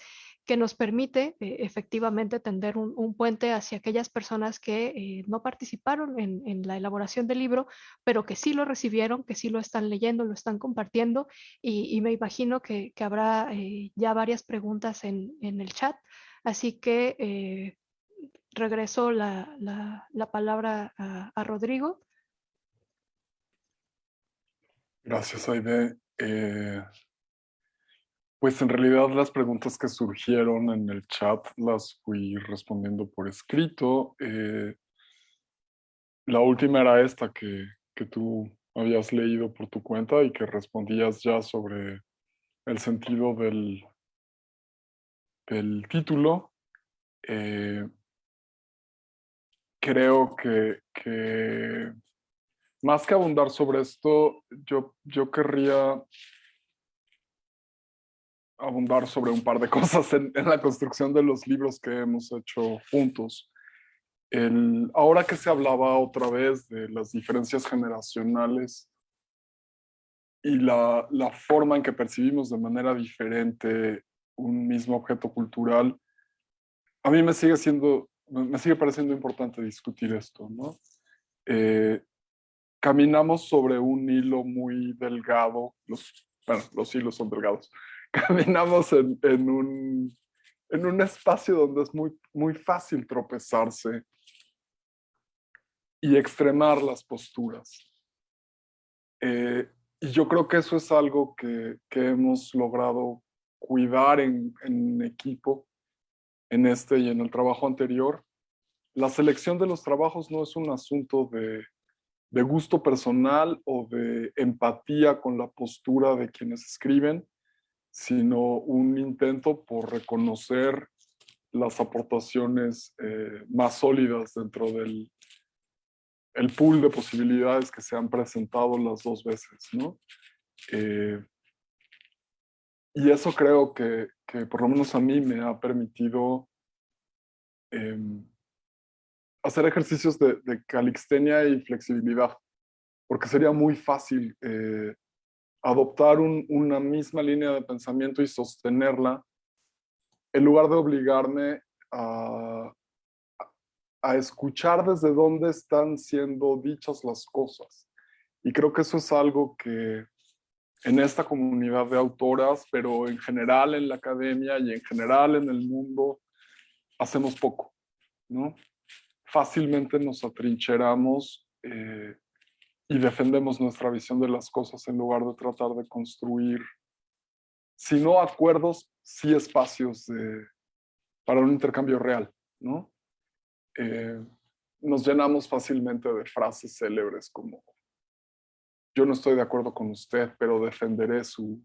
que nos permite eh, efectivamente tender un, puente hacia aquellas personas que eh, no participaron en, la elaboración del libro, pero que sí lo recibieron, que sí lo están leyendo, lo están compartiendo, y, me imagino que, habrá eh, ya varias preguntas en, el chat, así que regreso la, la, la palabra a Rodrigo. Gracias, Aide. Eh, pues en realidad las preguntas que surgieron en el chat las fui respondiendo por escrito. Eh, la última era esta que, que tú habías leído por tu cuenta y que respondías ya sobre el sentido del, del título. Eh, creo que, que más que abundar sobre esto, yo, yo querría abundar sobre un par de cosas en, la construcción de los libros que hemos hecho juntos. el, ahora que se hablaba otra vez de las diferencias generacionales y la, la forma en que percibimos de manera diferente un mismo objeto cultural, a mí me sigue siendo, me sigue pareciendo importante discutir esto, ¿no? Eh, caminamos sobre un hilo muy delgado, los, bueno, los hilos son delgados, caminamos en, en, un, en un espacio donde es muy, muy fácil tropezarse y extremar las posturas. Eh, y yo creo que eso es algo que, que hemos logrado cuidar en, en, equipo, en este y en el trabajo anterior. La selección de los trabajos no es un asunto de, de gusto personal o de empatía con la postura de quienes escriben, sino un intento por reconocer las aportaciones eh, más sólidas dentro del el pool de posibilidades que se han presentado las dos veces, ¿no? Eh, y eso creo que, que, por lo menos a mí me ha permitido eh, hacer ejercicios de, de, y flexibilidad, porque sería muy fácil eh, adoptar un, una misma línea de pensamiento y sostenerla en lugar de obligarme a, a escuchar desde dónde están siendo dichas las cosas. Y creo que eso es algo que en esta comunidad de autoras, pero en general en la academia y en general en el mundo, hacemos poco, ¿no? Fácilmente nos atrincheramos eh, y defendemos nuestra visión de las cosas en lugar de tratar de construir, si no acuerdos, sí espacios de, para un intercambio real, ¿no? Eh, nos llenamos fácilmente de frases célebres como yo no estoy de acuerdo con usted, pero defenderé su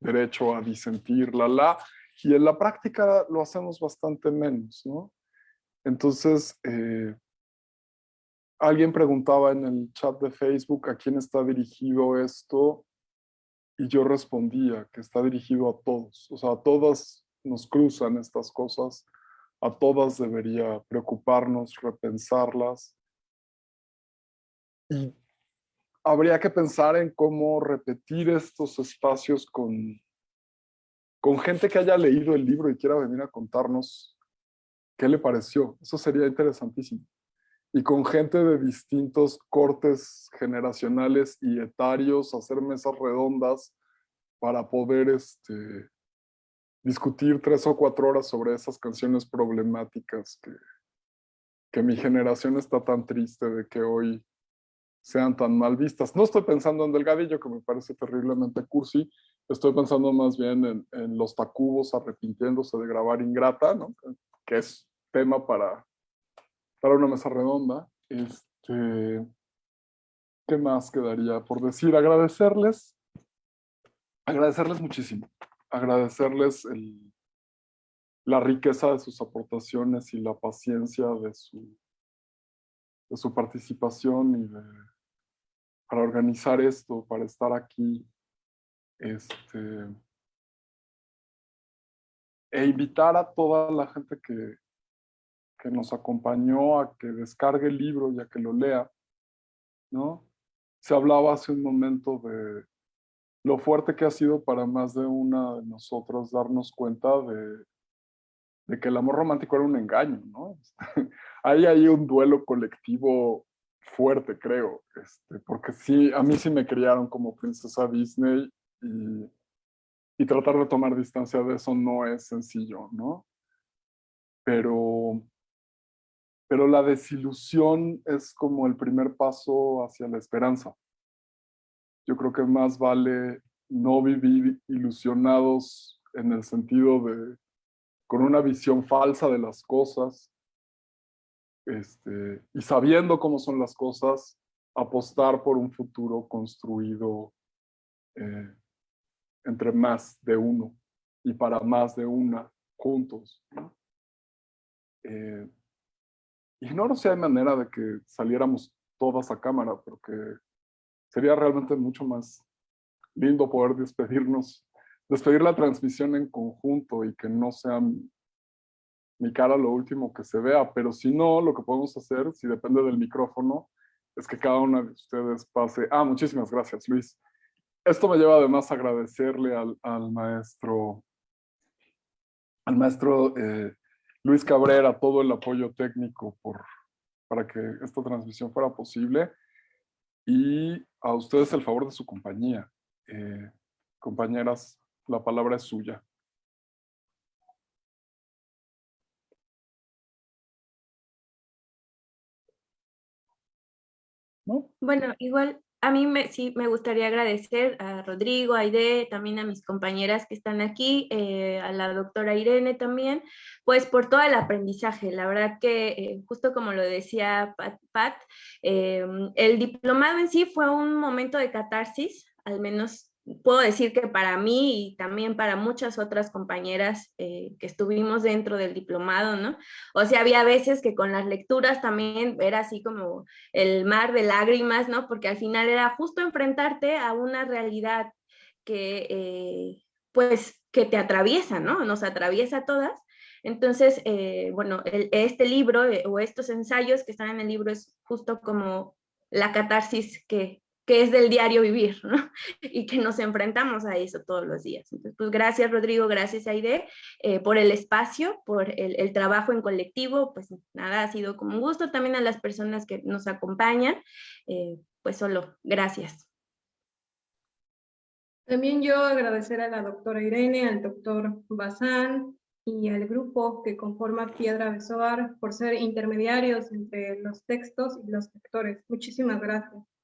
derecho a disentir, la, la, y en la práctica lo hacemos bastante menos, ¿no? Entonces, eh, alguien preguntaba en el chat de Facebook a quién está dirigido esto, y yo respondía que está dirigido a todos, o sea, a todas nos cruzan estas cosas, a todas debería preocuparnos, repensarlas. Y habría que pensar en cómo repetir estos espacios con, con gente que haya leído el libro y quiera venir a contarnos qué le pareció. Eso sería interesantísimo. Y con gente de distintos cortes generacionales y etarios, hacer mesas redondas para poder este, discutir tres o cuatro horas sobre esas canciones problemáticas que, que mi generación está tan triste de que hoy sean tan mal vistas. No estoy pensando en Delgadillo, que me parece terriblemente cursi, estoy pensando más bien en, en los tacubos arrepintiéndose de grabar Ingrata, ¿no? que es tema para, para una mesa redonda. Este, ¿Qué más quedaría por decir? Agradecerles, agradecerles muchísimo agradecerles el, la riqueza de sus aportaciones y la paciencia de su, de su participación y de, para organizar esto, para estar aquí. Este, e invitar a toda la gente que, que nos acompañó a que descargue el libro y a que lo lea, ¿no? Se hablaba hace un momento de, lo fuerte que ha sido para más de una de nosotros darnos cuenta de, de que el amor romántico era un engaño, ¿no? hay ahí un duelo colectivo fuerte, creo, este, porque sí, a mí sí me criaron como princesa Disney y, y tratar de tomar distancia de eso no es sencillo, ¿no? Pero, pero la desilusión es como el primer paso hacia la esperanza yo creo que más vale no vivir ilusionados en el sentido de con una visión falsa de las cosas este, y sabiendo cómo son las cosas, apostar por un futuro construido eh, entre más de uno y para más de una juntos. Eh, ignoro si hay manera de que saliéramos todas a cámara, porque sería realmente mucho más lindo poder despedirnos, despedir la transmisión en conjunto y que no sean mi cara lo último que se vea, pero si no, lo que podemos hacer, si depende del micrófono, es que cada uno de ustedes pase. Ah, muchísimas gracias, Luis. Esto me lleva además a agradecerle al, al maestro, al maestro eh, Luis Cabrera todo el apoyo técnico por, para que esta transmisión fuera posible y a ustedes el favor de su compañía. Eh, compañeras, la palabra es suya. ¿No? Bueno, igual a mí me, sí me gustaría agradecer a Rodrigo, a Aide, también a mis compañeras que están aquí, eh, a la doctora Irene también, pues por todo el aprendizaje. La verdad que, eh, justo como lo decía Pat, eh, el diplomado en sí fue un momento de catarsis, al menos puedo decir que para mí y también para muchas otras compañeras eh, que estuvimos dentro del diplomado, ¿no? O sea, había veces que con las lecturas también era así como el mar de lágrimas, ¿no? Porque al final era justo enfrentarte a una realidad que, eh, pues, que te atraviesa, ¿no? Nos atraviesa a todas. Entonces, eh, bueno, este libro o estos ensayos que están en el libro es justo como la catarsis que, que es del diario vivir, ¿no? Y que nos enfrentamos a eso todos los días. Entonces, pues gracias Rodrigo, gracias Aide eh, por el espacio, por el, trabajo en colectivo, pues nada, ha sido como un gusto también a las personas que nos acompañan, eh, pues solo gracias. También yo agradecer a la doctora Irene, al doctor Bazán y al grupo que conforma Piedra Besoar por ser intermediarios entre los textos y los lectores. Muchísimas gracias.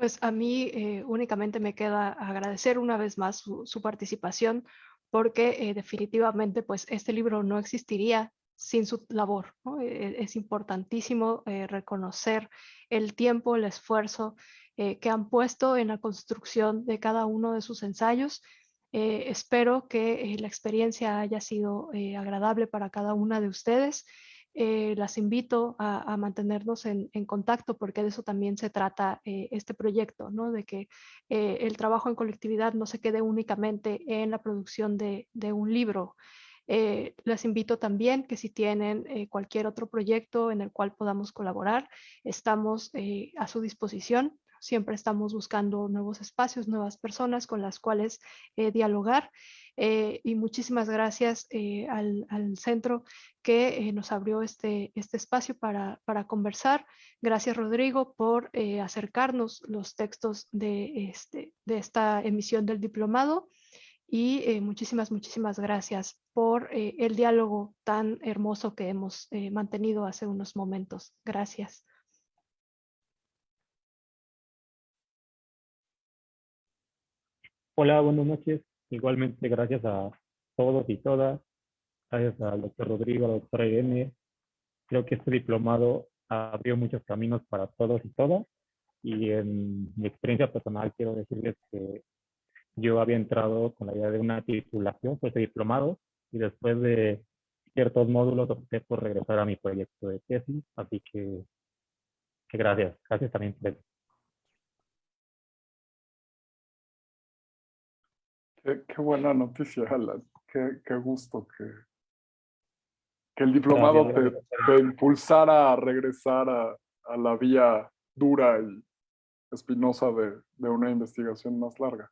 Pues a mí eh, únicamente me queda agradecer una vez más su, participación porque eh, definitivamente pues este libro no existiría sin su labor. E, es importantísimo eh, reconocer el tiempo, el esfuerzo que han puesto en la construcción de cada uno de sus ensayos. espero que la experiencia haya sido agradable para cada una de ustedes eh, las invito a, mantenernos en, contacto porque de eso también se trata eh, este proyecto, ¿no? de que eh, el trabajo en colectividad no se quede únicamente en la producción de, un libro. les invito también que si tienen cualquier otro proyecto en el cual podamos colaborar, estamos a su disposición. Siempre estamos buscando nuevos espacios, nuevas personas con las cuales dialogar eh, y muchísimas gracias eh, al, centro que eh, nos abrió este, este espacio para, para conversar. Gracias Rodrigo por acercarnos los textos de, este, de esta emisión del diplomado y muchísimas, muchísimas gracias por el diálogo tan hermoso que hemos mantenido hace unos momentos. Gracias. Hola, buenas noches. Igualmente, gracias a todos y todas, gracias al doctor Rodrigo, a la doctora Irene. Creo que este diplomado abrió muchos caminos para todos y todas. Y en mi experiencia personal quiero decirles que yo había entrado con la idea de una titulación por este diplomado y después de ciertos módulos opté por regresar a mi proyecto de tesis. Así que, que gracias. Gracias también por Qué, buena noticia, Alan. Qué, gusto que, que el diplomado te, impulsara a regresar a, la vía dura y espinosa de, una investigación más larga.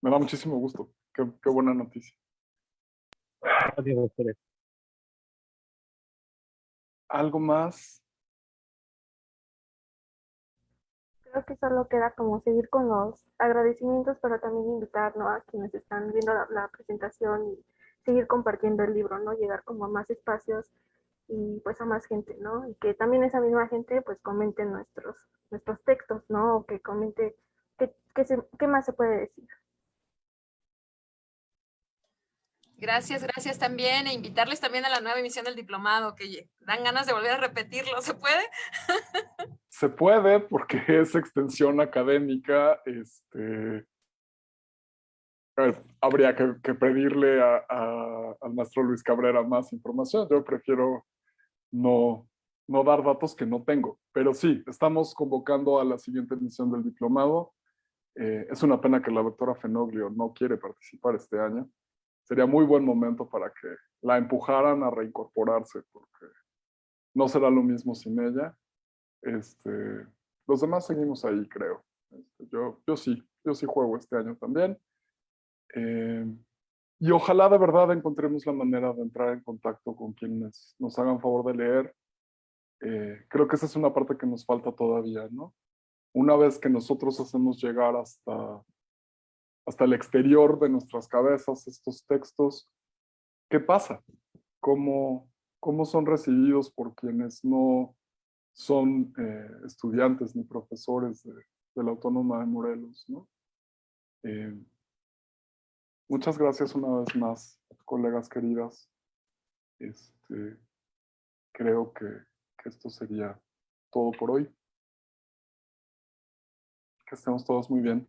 Me da muchísimo gusto. Qué, qué buena noticia. ¿Algo más? Creo que solo queda como seguir con los agradecimientos, pero también invitar a quienes están viendo la, presentación y seguir compartiendo el libro, ¿no? Llegar como a más espacios y pues a más gente, ¿no? Y que también esa misma gente pues comente nuestros, nuestros textos, ¿no? O que comente qué, qué más se puede decir. Gracias, gracias también e invitarles también a la nueva emisión del diplomado, que dan ganas de volver a repetirlo, ¿se puede? Se puede porque es extensión académica, este, habría que, pedirle al maestro Luis Cabrera más información, yo prefiero no, no dar datos que no tengo, pero sí, estamos convocando a la siguiente emisión del diplomado, Eh, es una pena que la doctora Fenoglio no quiere participar este año. Sería muy buen momento para que la empujaran a reincorporarse, porque no será lo mismo sin ella. Este, los demás seguimos ahí, creo. Este, yo, yo sí, yo sí juego este año también. Eh, y ojalá de verdad encontremos la manera de entrar en contacto con quienes nos hagan favor de leer. Eh, creo que esa es una parte que nos falta todavía, ¿no? Una vez que nosotros hacemos llegar hasta, hasta el exterior de nuestras cabezas estos textos, ¿qué pasa? ¿Cómo, cómo son recibidos por quienes no son eh, estudiantes ni profesores de, la Autónoma de Morelos. Eh, Muchas gracias una vez más, colegas queridas. Este, creo que esto sería todo por hoy. Que estemos todos muy bien.